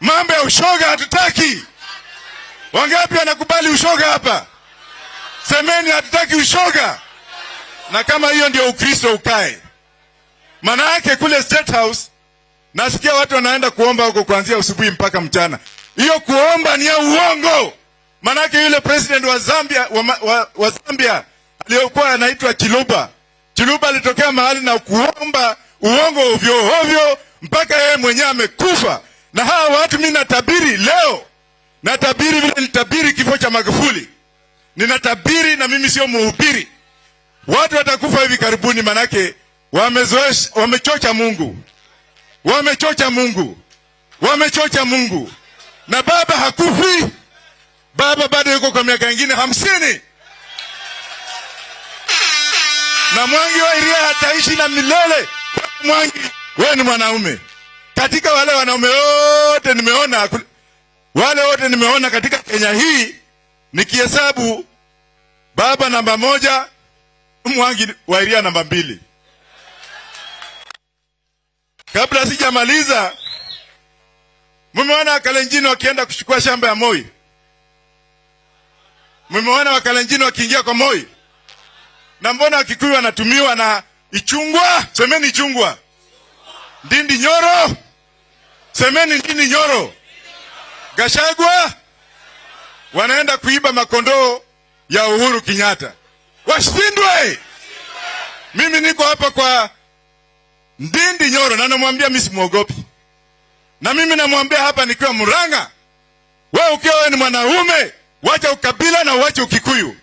Mambo ya ushoga hatutaki. Wangapi wanakubali ushoga hapa? Semeni hatutaki ushoga. Na kama hiyo ndio Ukristo ukae. Maana yake kule State House nasikia watu wanaenda kuomba huko kuanzia asubuhi mpaka mchana. Hiyo kuomba ni ya uongo. Maana yake yule president wa Zambia wa, wa, wa Zambia aliyokuwa anaitwa Chiluba. Chiluba alitokea mahali na kuomba uongo ovyo ovyo mpaka yeye mwenyewe amekufa. Na hawa watu mimi natabiri leo, natabiri vile nitabiri kifo cha Magufuli. Ninatabiri na mimi sio mhubiri. Watu watakufa hivi karibuni, manake wamezoesha, wamechocha Mungu, wamechocha Mungu, wamechocha Mungu. Na baba hakufi, baba bado yuko kwa miaka ingine hamsini na Mwangi wa Iria hataishi na milele. Mwangi, wewe ni mwanaume. Katika wale wanaume wote nimeona, wale wote nimeona katika Kenya hii, nikihesabu baba namba moja, Mwangi wa Iria namba mbili. Kabla sijamaliza, mmeona Wakalenjini wakienda kuchukua shamba ya Moi? Mmeona Wakalenjin wakiingia kwa Moi? na mbona Wakikuyu wanatumiwa na Ichungwa? Semeni Ichungwa. Ndindi Nyoro, semeni nini Nyoro. Gashagwa wanaenda kuiba makondoo ya Uhuru Kenyatta, washindwe. Mimi niko hapa kwa Ndindi Nyoro na namwambia mimi simwogopi, na mimi namwambia hapa nikiwa Murang'a, wewe ukiwa wewe ni mwanaume, wacha ukabila na wacha Ukikuyu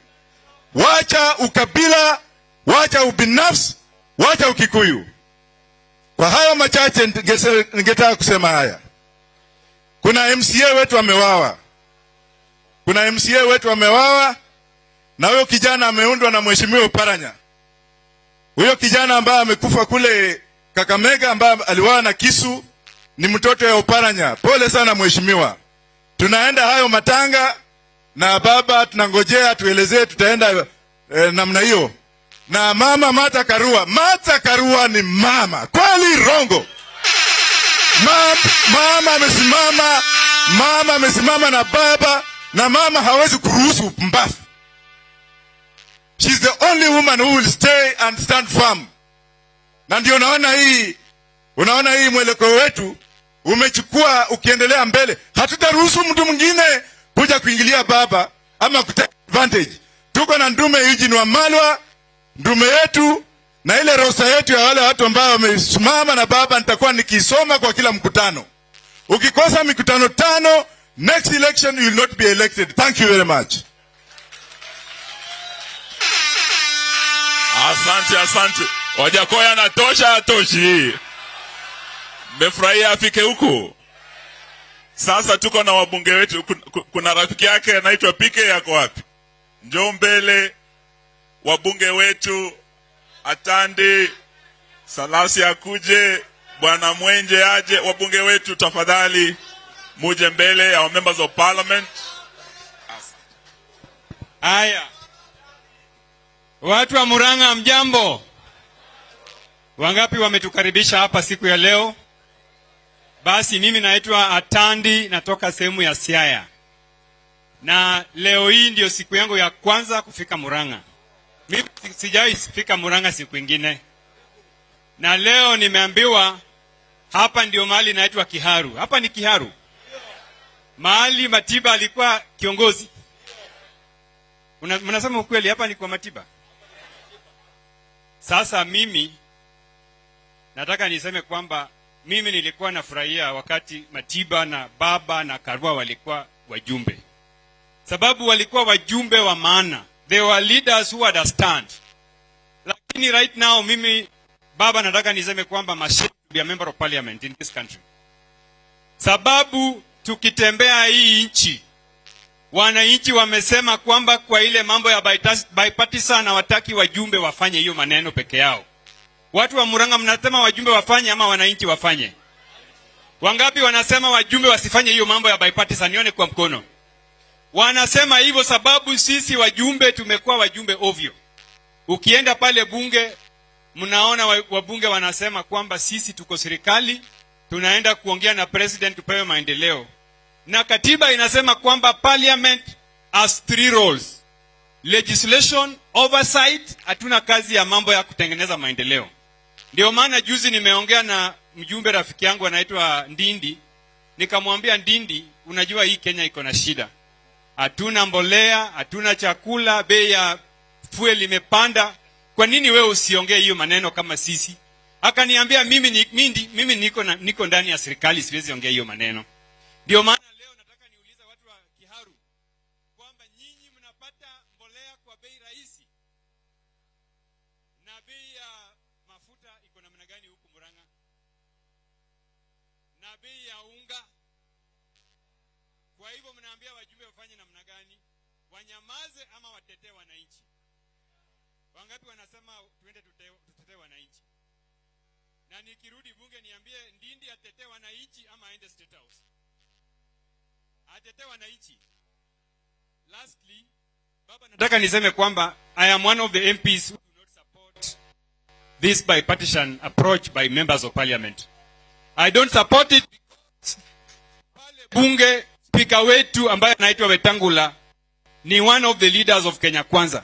wacha ukabila, wacha ubinafsi, wacha ukikuyu. Kwa hayo machache ningetaka kusema haya. Kuna MCA wetu amewawa, kuna MCA wetu amewawa, na huyo kijana ameundwa na mheshimiwa Uparanya. Huyo kijana ambaye amekufa kule Kakamega, ambaye aliwawa na kisu, ni mtoto ya Uparanya. Pole sana mheshimiwa. Tunaenda hayo matanga na baba tunangojea tuelezee tutaenda eh, namna hiyo na mama Mata Karua. Mata Karua ni mama kweli, rongo Ma, mama amesimama, mama amesimama na baba, na mama hawezi kuruhusu upumbavu. She's the only woman who will stay and stand firm, na ndio unaona hii, unaona hii mwelekeo wetu umechukua ukiendelea mbele. Hatutaruhusu mtu mwingine kuja kuingilia baba ama kutake advantage. Tuko na ndume Eugene Wamalwa, ndume yetu na ile rosa yetu ya wale watu ambao wamesimama na baba, nitakuwa nikisoma kwa kila mkutano. Ukikosa mikutano tano, next election you will not be elected. Thank you very much. asante asante wajakoya anatosha atoshi mmefurahia afike huku sasa tuko na wabunge wetu Kun- kun- kuna rafiki yake anaitwa pike yako wapi njoo mbele wabunge wetu atandi salasi akuje bwana mwenje aje wabunge wetu tafadhali muje mbele our members of parliament Haya, watu wa Murang'a, mjambo? Wangapi wametukaribisha hapa siku ya leo? Basi mimi naitwa Atandi, natoka sehemu ya Siaya, na leo hii ndio siku yangu ya kwanza kufika Murang'a. Mimi si- sijawahi fika Murang'a siku ingine, na leo nimeambiwa hapa ndio mahali inaitwa Kiharu. Hapa ni Kiharu, mahali Matiba alikuwa kiongozi. Mnasema ukweli hapa ni kwa Matiba. Sasa mimi nataka niseme kwamba mimi nilikuwa nafurahia wakati Matiba na Baba na Karua walikuwa wajumbe, sababu walikuwa wajumbe wa maana, they were leaders who understand. Lakini right now mimi Baba nataka niseme kwamba to be a member of parliament in this country, sababu tukitembea hii nchi wananchi wamesema kwamba kwa ile mambo ya bipartisan hawataki wajumbe wafanye hiyo maneno peke yao. Watu wa Murang'a mnasema wajumbe wafanye ama wananchi wafanye? Wangapi wanasema wajumbe wasifanye hiyo mambo ya bipartisan? Nione kwa mkono. Wanasema hivyo sababu sisi wajumbe tumekuwa wajumbe ovyo. Ukienda pale bunge, mnaona wabunge wanasema kwamba sisi tuko serikali, tunaenda kuongea na president tupewe maendeleo. Na katiba inasema kwamba parliament has three roles. Legislation oversight hatuna kazi ya mambo ya kutengeneza maendeleo. Ndio maana juzi nimeongea na mjumbe rafiki yangu anaitwa ndindi. Nikamwambia ndindi unajua hii kenya iko na shida hatuna mbolea hatuna chakula bei ya fuel imepanda. Kwa nini wewe usiongee hiyo maneno kama sisi? Akaniambia mimi, ni, mimi, mimi niko, na, niko ndani ya serikali siwezi ongea hiyo maneno. Ndio maana Ndindi atetee wananchi ama aende State House? atetee wananchi. Lastly, baba nataka niseme kwamba I am one of the MPs who do not support this bipartisan approach by members of parliament. I don't support it pale bunge spika wetu ambaye anaitwa Wetangula ni one of the leaders of Kenya Kwanza.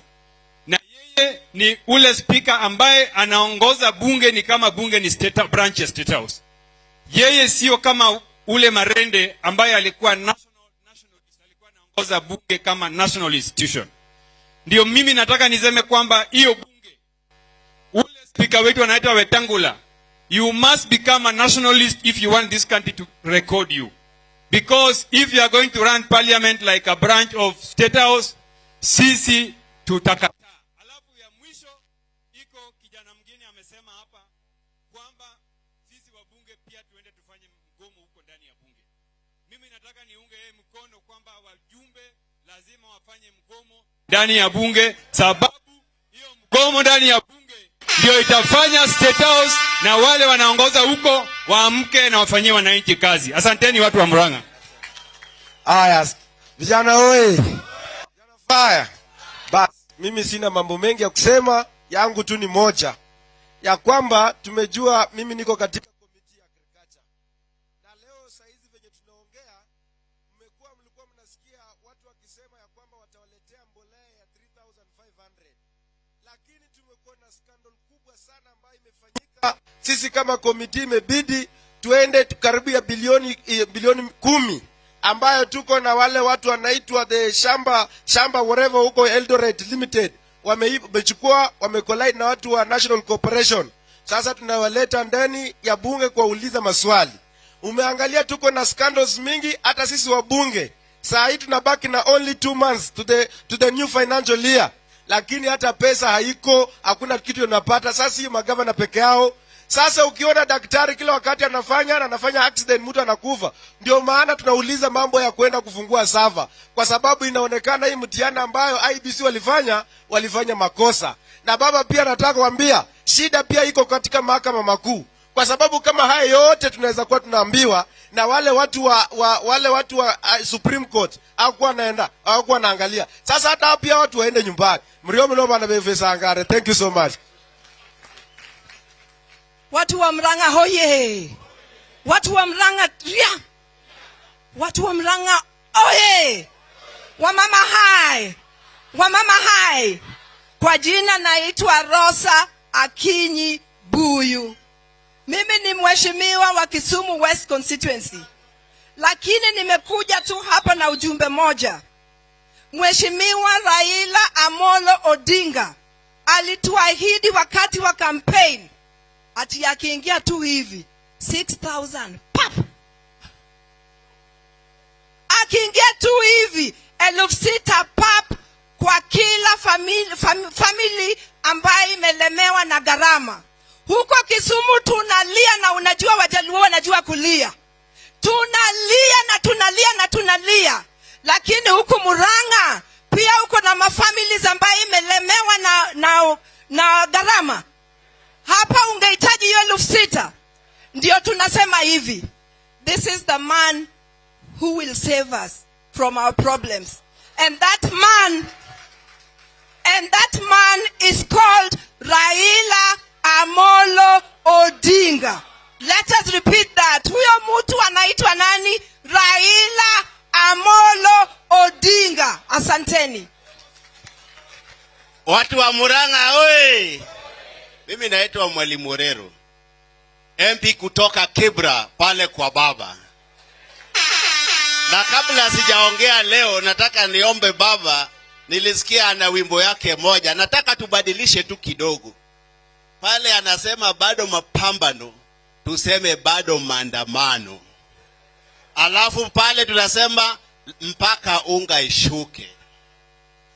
Na yeye ni ule spika ambaye anaongoza bunge ni kama bunge ni state branch ya State House. Yeye sio kama ule Marende ambaye alikuwa national kuongoza bunge kama national institution. Ndio mimi nataka niseme kwamba hiyo bunge, ule spika wetu anaitwa Wetangula, you must become a nationalist if you want this country to record you. Because if you are going to run parliament like a branch of state house, sisi tutakataa. Ndani ya bunge, sababu hiyo mgomo ndani ya bunge ndio itafanya State House na wale wanaongoza huko waamke na wafanyie wananchi kazi. Asanteni watu wa Murang'a. Aya, vijana oye, fire. Basi mimi sina mambo mengi ya kusema, yangu tu ni moja ya kwamba tumejua, mimi niko katika Sisi kama komiti imebidi tuende karibu ya bilioni eh, bilioni kumi ambayo tuko na wale watu wanaitwa the shamba shamba whatever huko Eldoret Limited wamechukua wamekolai na watu wa National Corporation. Sasa tunawaleta ndani ya bunge kuwauliza maswali. Umeangalia tuko na scandals mingi, hata sisi wabunge saa hii tunabaki na only two months to the, to the new financial year lakini hata pesa haiko hakuna kitu unapata sasa hiyo magavana peke yao sasa ukiona daktari kila wakati anafanya na anafanya accident mtu anakufa. Ndio maana tunauliza mambo ya kwenda kufungua sava kwa sababu inaonekana hii mtihani ambayo ibc walifanya walifanya makosa. Na baba pia nataka kuambia shida pia iko katika mahakama makuu. Kwa sababu kama haya yote tunaweza kuwa tunaambiwa na wale watu wa, wa wale watu wa uh, supreme court hawakuwa naenda hawakuwa naangalia sasa hata pia watu waende nyumbani. Mriomo bana bevesangare thank you so much watu wa mranga hoye. Watu wa mranga ria. Watu wa mranga oye. Wamama hai. Wamama hai. Kwa jina naitwa rosa akinyi buyu. Mimi ni mheshimiwa wa kisumu west constituency. Lakini nimekuja tu hapa na ujumbe moja. Mheshimiwa raila amolo odinga alituahidi wakati wa campaign ati akiingia tu hivi 6000 pap. Akiingia tu hivi elfu sita pap kwa kila famili, fam, famili ambayo imelemewa na gharama. Huko kisumu tunalia na unajua wajaluo wanajua kulia. Tunalia na tunalia na tunalia. Lakini huku muranga pia huko na mafamili ambayo imelemewa na, na, na gharama hapa ungehitaji hiyo elfu sita. Ndio tunasema hivi. This is the man who will save us from our problems. And that man and that man is called raila amolo odinga. Let us repeat that. Huyo mtu anaitwa nani? Raila amolo odinga. Asanteni. Watu wa muranga oye mimi naitwa mwalimu orero mp kutoka kibra pale kwa baba. Na kabla sijaongea leo nataka niombe baba nilisikia ana wimbo yake moja. Nataka tubadilishe tu kidogo. Pale anasema bado mapambano tuseme bado maandamano. Alafu pale tunasema mpaka unga ishuke.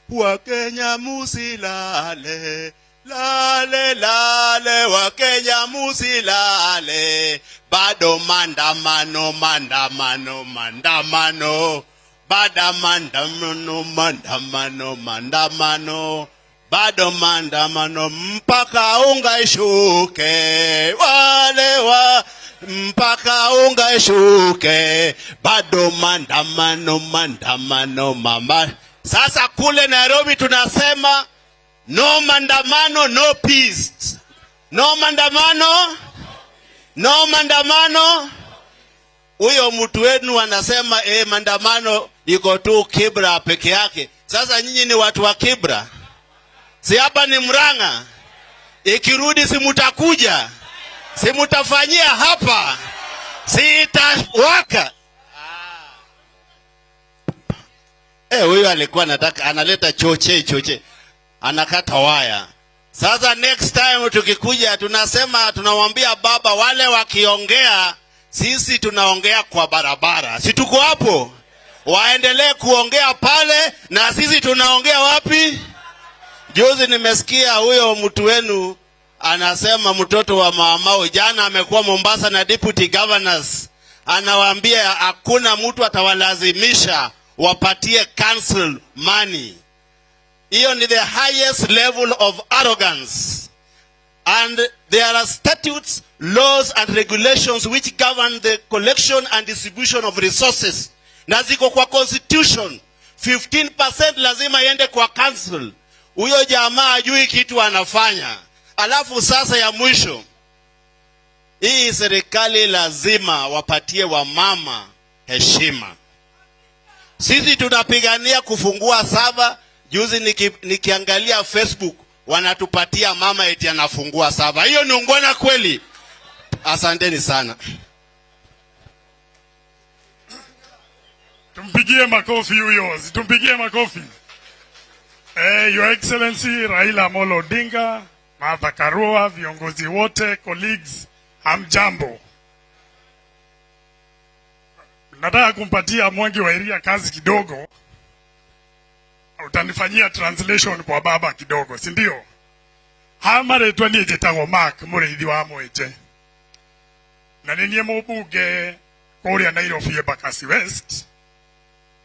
Wakenya musilale lale lale wakenya musilale. Bado mandamano mandamano mandamano. Bada mandamano mandamano mandamano. Bado mandamano mpaka unga ishuke. Wale wa mpaka unga ishuke. Bado mandamano mandamano mama. Sasa kule nairobi tunasema no mandamano no peace. No mandamano no mandamano. Huyo mtu wenu anasema eh, mandamano iko tu kibra peke yake. Sasa nyinyi ni watu wa kibra. Si hapa ni mranga ikirudi si mutakuja? Si mutafanyia hapa? Si itawaka? Eh, huyo alikuwa anataka analeta choche choche anakata waya. Sasa next time tukikuja tunasema tunawambia baba wale wakiongea sisi tunaongea kwa barabara. Si tuko hapo? Waendelee kuongea pale na sisi tunaongea wapi? Juzi nimesikia huyo mtu wenu anasema mtoto wa mamao jana amekuwa mombasa na deputy governors. Anawaambia hakuna mtu atawalazimisha wapatie council money hiyo ni the highest level of arrogance. And there are statutes laws and regulations which govern the collection and distribution of resources. Na ziko kwa constitution. 15% lazima iende kwa council. Huyo jamaa ajui kitu anafanya. Alafu sasa ya mwisho hii serikali lazima wapatie wamama heshima. Sisi tunapigania kufungua sava juzi niki, nikiangalia facebook wanatupatia mama eti anafungua sava hiyo ni ungwana kweli. Asanteni sana. Tumpigie makofi huyo tumpigie makofi. Eh, your excellency raila amolo odinga martha karua viongozi wote colleagues hamjambo. Nataka kumpatia mwangi wa iria kazi kidogo utanifanyia translation kwa baba kidogo si ndio? Hamaretwa niä njä tagwo mark må rä ithi wa mwenje na nä niä må mbunge kå rä a nairobi west.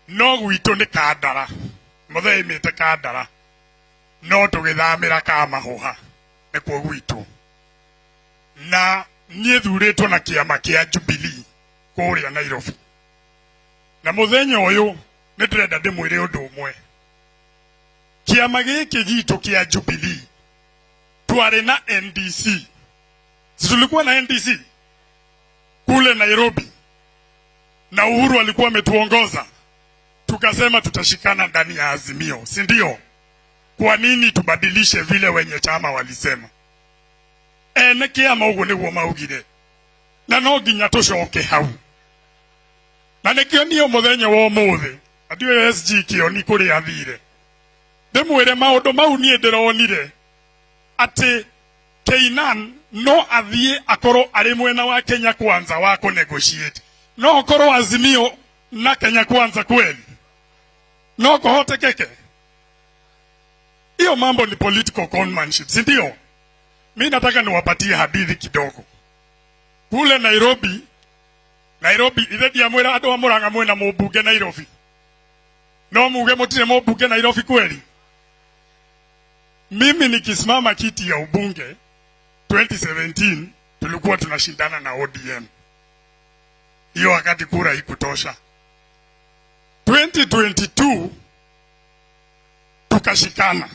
No gwitå nä kandara. Må thee mä te kandara. No tå gä thamä ra kamahå nä kuo gwitå na niä thurä two na kä ama kä a jubili kå rä a nairobi. Na må thenya å yå nä ndä renda ndä mwä re å ndå å mwe kä ama gitu kia Jubilee. Twarä na ndc Si na ndc kule nairobi. Na uhuru alikuwa ametuongoza. Tukasema tutashikana ndani ya azimio si ndio kwa nini tubadilishe vile wenye chama walisema? Ene kiama uguo niguo maugire. Na no nginya tucoke hau. Na nikio niä må thenya wa må thä sg kioni kå athire ndä maundu mau nie ndironire ati keinan no athie akorwo arĩ mwena wa kenya kwanza wa kå negotiate. No okorwo azimio na kenya kwanza kweli no kuhotekeke hiyo mambo ni political conmanship si ndio? Mi nataka niwapatie hadithi kidogo. Kule nairobi nairobi ithe ndiamwĩra andũ a mũrang'a mwĩna mũmbunge nairobi. No muge mũtirĩ mũmbunge nairobi kweli mimi nikisimama kiti ya ubunge 2017 tulikuwa tunashindana na odm hiyo wakati kura ikutosha 2022 tukashikana.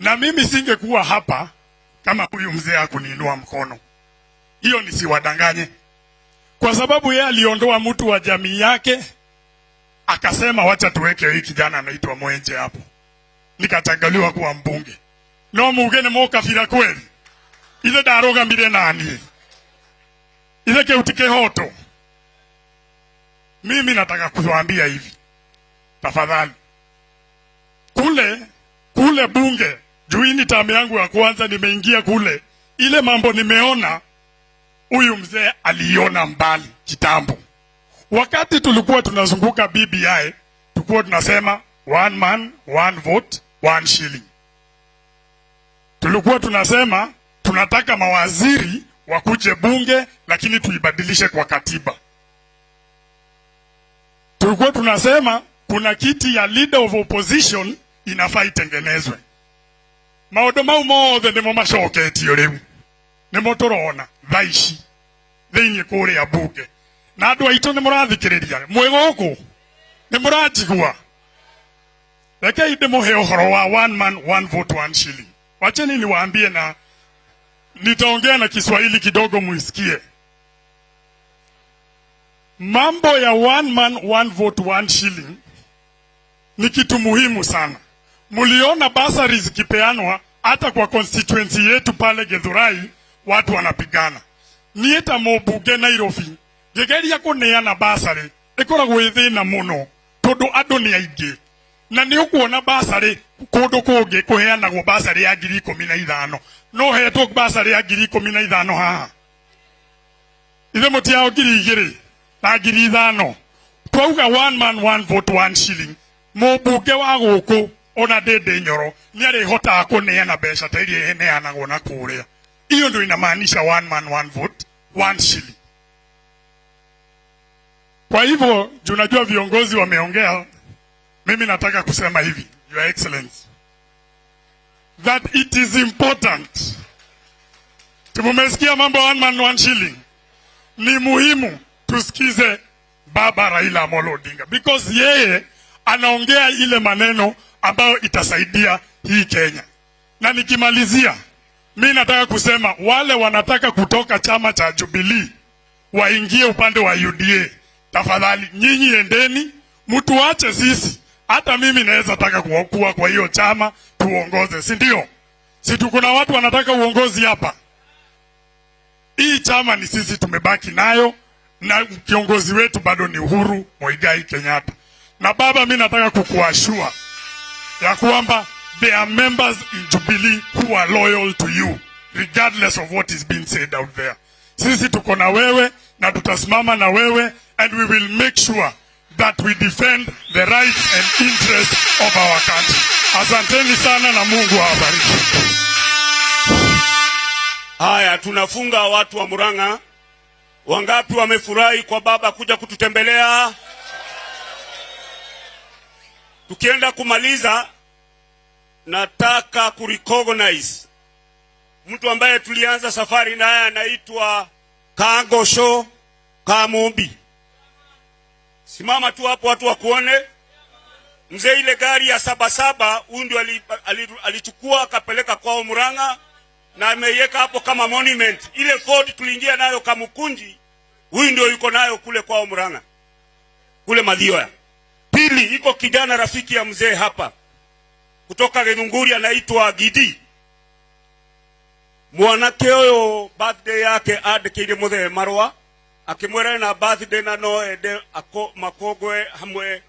Na mimi singekuwa hapa kama huyu mzee hakuniinua mkono. Hiyo nisiwadanganye. Kwa sababu yeye aliondoa mtu wa jamii yake akasema wacha tuweke hii kijana anaitwa mwenje hapo nikachagaliwa kuwa mbunge. No muge nä må kweli. Ithe ndarå nani? Ithe kä u hoto mimi nataka kuwambia hivi. Tafadhali. Kule kule bunge juini tamu yangu ya kwanza nimeingia kule ile mambo nimeona huyu mzee aliiona mbali kitambo. Wakati tulikuwa tunazunguka bbi tulikuwa tunasema one man one vote one shilling. Tulikuwa tunasema tunataka mawaziri wakuje bunge lakini tuibadilishe kwa katiba. Tulikuwa tunasema kuna kiti ya leader of opposition inafaa itengenezwe. Maundu mau mothe nimo macoketio riu nimo turona thaa ici thiini kuria bunge. Na andu aitu ni murathikiriria mwi guku rekei ndimuhe uhoro wa one man one vote one shilling. Wacheni niwaambie na nitaongea na kiswahili kidogo muisikie mambo ya one man one vote one shilling ni kitu muhimu sana. Mliona basari zikipeanwa hata kwa constituency yetu pale Githurai watu wanapigana. Niä ta må nairobi ngä geria kå neana basarä ä koragwo ä thä na na nä å kuona basarä kå ndå kå ngä kå heanagwo basarä ya ngiri ikå na ithano. No hetwo basarä ya ngiri ikå na ithano haha. Ithe må tiao ngiri igä rä na ngiri ithano. Twauga one man one vote one shilling. Må mbunge wa gå kå ona ndä ndä nyoro nä arä hotaga kå neana mbeca ta iria heneanagwo na kå rä a hiyo ndo inamaanisha one man one vote one shilling. Kwa hivyo junajua viongozi wameongea mimi nataka kusema hivi your excellency that it is important. Tumumesikia mambo one man one shilling. Ni muhimu tusikize baba raila amolo odinga because yeye anaongea ile maneno ambayo itasaidia hii kenya. Na nikimalizia mi nataka kusema wale wanataka kutoka chama cha Jubilee waingie upande wa uda tafadhali nyinyi endeni mtuache sisi hata mimi naweza taka kuwa kwa hiyo chama tuongoze si ndio? Si tuko na watu wanataka uongozi hapa. Hii chama ni sisi tumebaki nayo na kiongozi wetu bado ni uhuru moigai kenyatta. Na baba mi nataka kukuashua ya kwamba there are members in jubilee who are loyal to you regardless of what is being said out there. Sisi tuko na wewe na tutasimama na wewe and we will make sure that we defend the rights and interests of our country. Asanteni sana na Mungu awabariki. Haya, tunafunga watu wa Murang'a. Wangapi wamefurahi kwa baba kuja kututembelea? Tukienda kumaliza, nataka kurecognize mtu ambaye tulianza safari naye anaitwa Kangosho Kamumbi. Simama tu hapo watu wakuone. Mzee, ile gari ya sabasaba huyu ndio ali- ali- alichukua akapeleka kwao Murang'a na ameiweka hapo kama monument. Ile Ford tuliingia nayo Kamukunji, huyu ndio yuko nayo kule kwao Murang'a, kule Mathioya. Pili, iko kijana rafiki ya mzee hapa kutoka Githunguri anaitwa Gidi. Mwanake huyo birthday yake andĩkĩire mũthee marũa akĩmwĩra na birthday na no ende ako- makongwe hamwe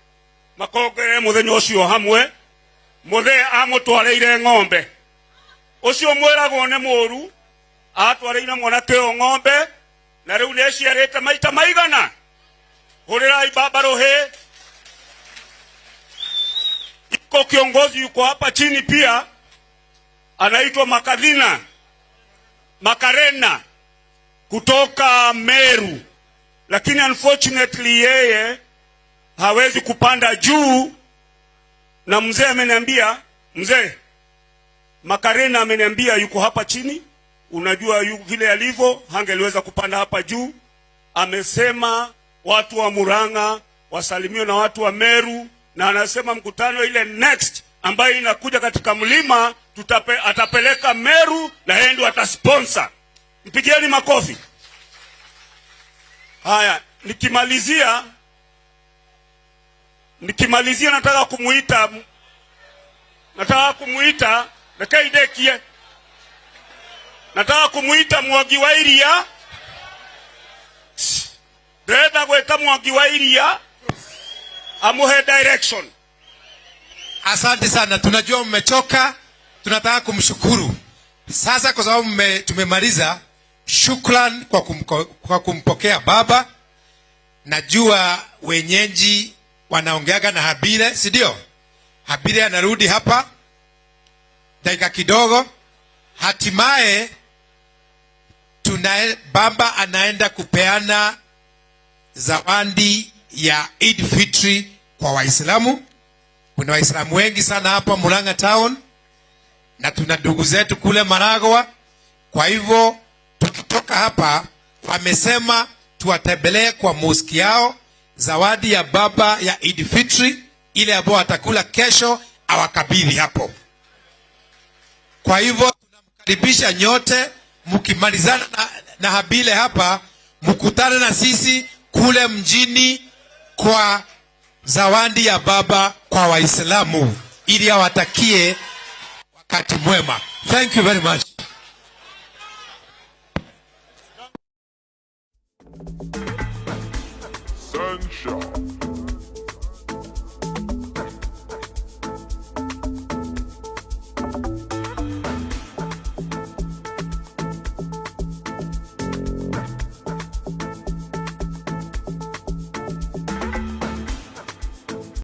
makogwe muthenyo ucio hamwe. Muthe amutwareire ng'ombe. Ũcio mwĩragwo nĩ muru atwarĩire mwanake ũyũ ng'ombe na riu ne ĩciarĩte maita maigana? Hurirai baba rohe iko kiongozi yuko hapa chini pia anaitwa Makadhina Makarena kutoka Meru, lakini unfortunately yeye hawezi kupanda juu, na mzee ameniambia, mzee Makarena ameniambia yuko hapa chini. Unajua yu, vile alivyo hangeliweza kupanda hapa juu. Amesema watu wa Murang'a wasalimiwe na watu wa Meru, na anasema mkutano ile next ambayo inakuja katika mlima tutape, atapeleka Meru na yeye ndio atasponsor. Mpigieni makofi. Haya, nikimalizia nikimalizia, nataka kumuita nataka kumuita nakaidekie, nataka kumuita mwagi wa Iria, ndĩrenda gwĩta Mwangi wa Iria amuhe direction. Asante sana, tunajua mmechoka, tunataka kumshukuru sasa, kwa sababu tumemaliza. Shukran kwa, kumko, kwa kumpokea baba. Najua wenyeji wanaongeaga na Habire, si ndio? Habire anarudi hapa dakika kidogo, hatimaye tuna baba anaenda kupeana zawadi ya Eid Fitri kwa Waislamu. Kuna Waislamu wengi sana hapa Murang'a town na tuna ndugu zetu kule Maragwa. Kwa hivyo tukitoka hapa, wamesema tuwatembelee kwa moski yao, zawadi ya baba ya Eid Fitri ile ambayo watakula kesho, awakabidhi hapo. Kwa hivyo tunamkaribisha nyote, mkimalizana na, na Habile hapa, mkutane na sisi kule mjini kwa zawadi ya baba kwa Waislamu ili awatakie wakati mwema. Thank you very much.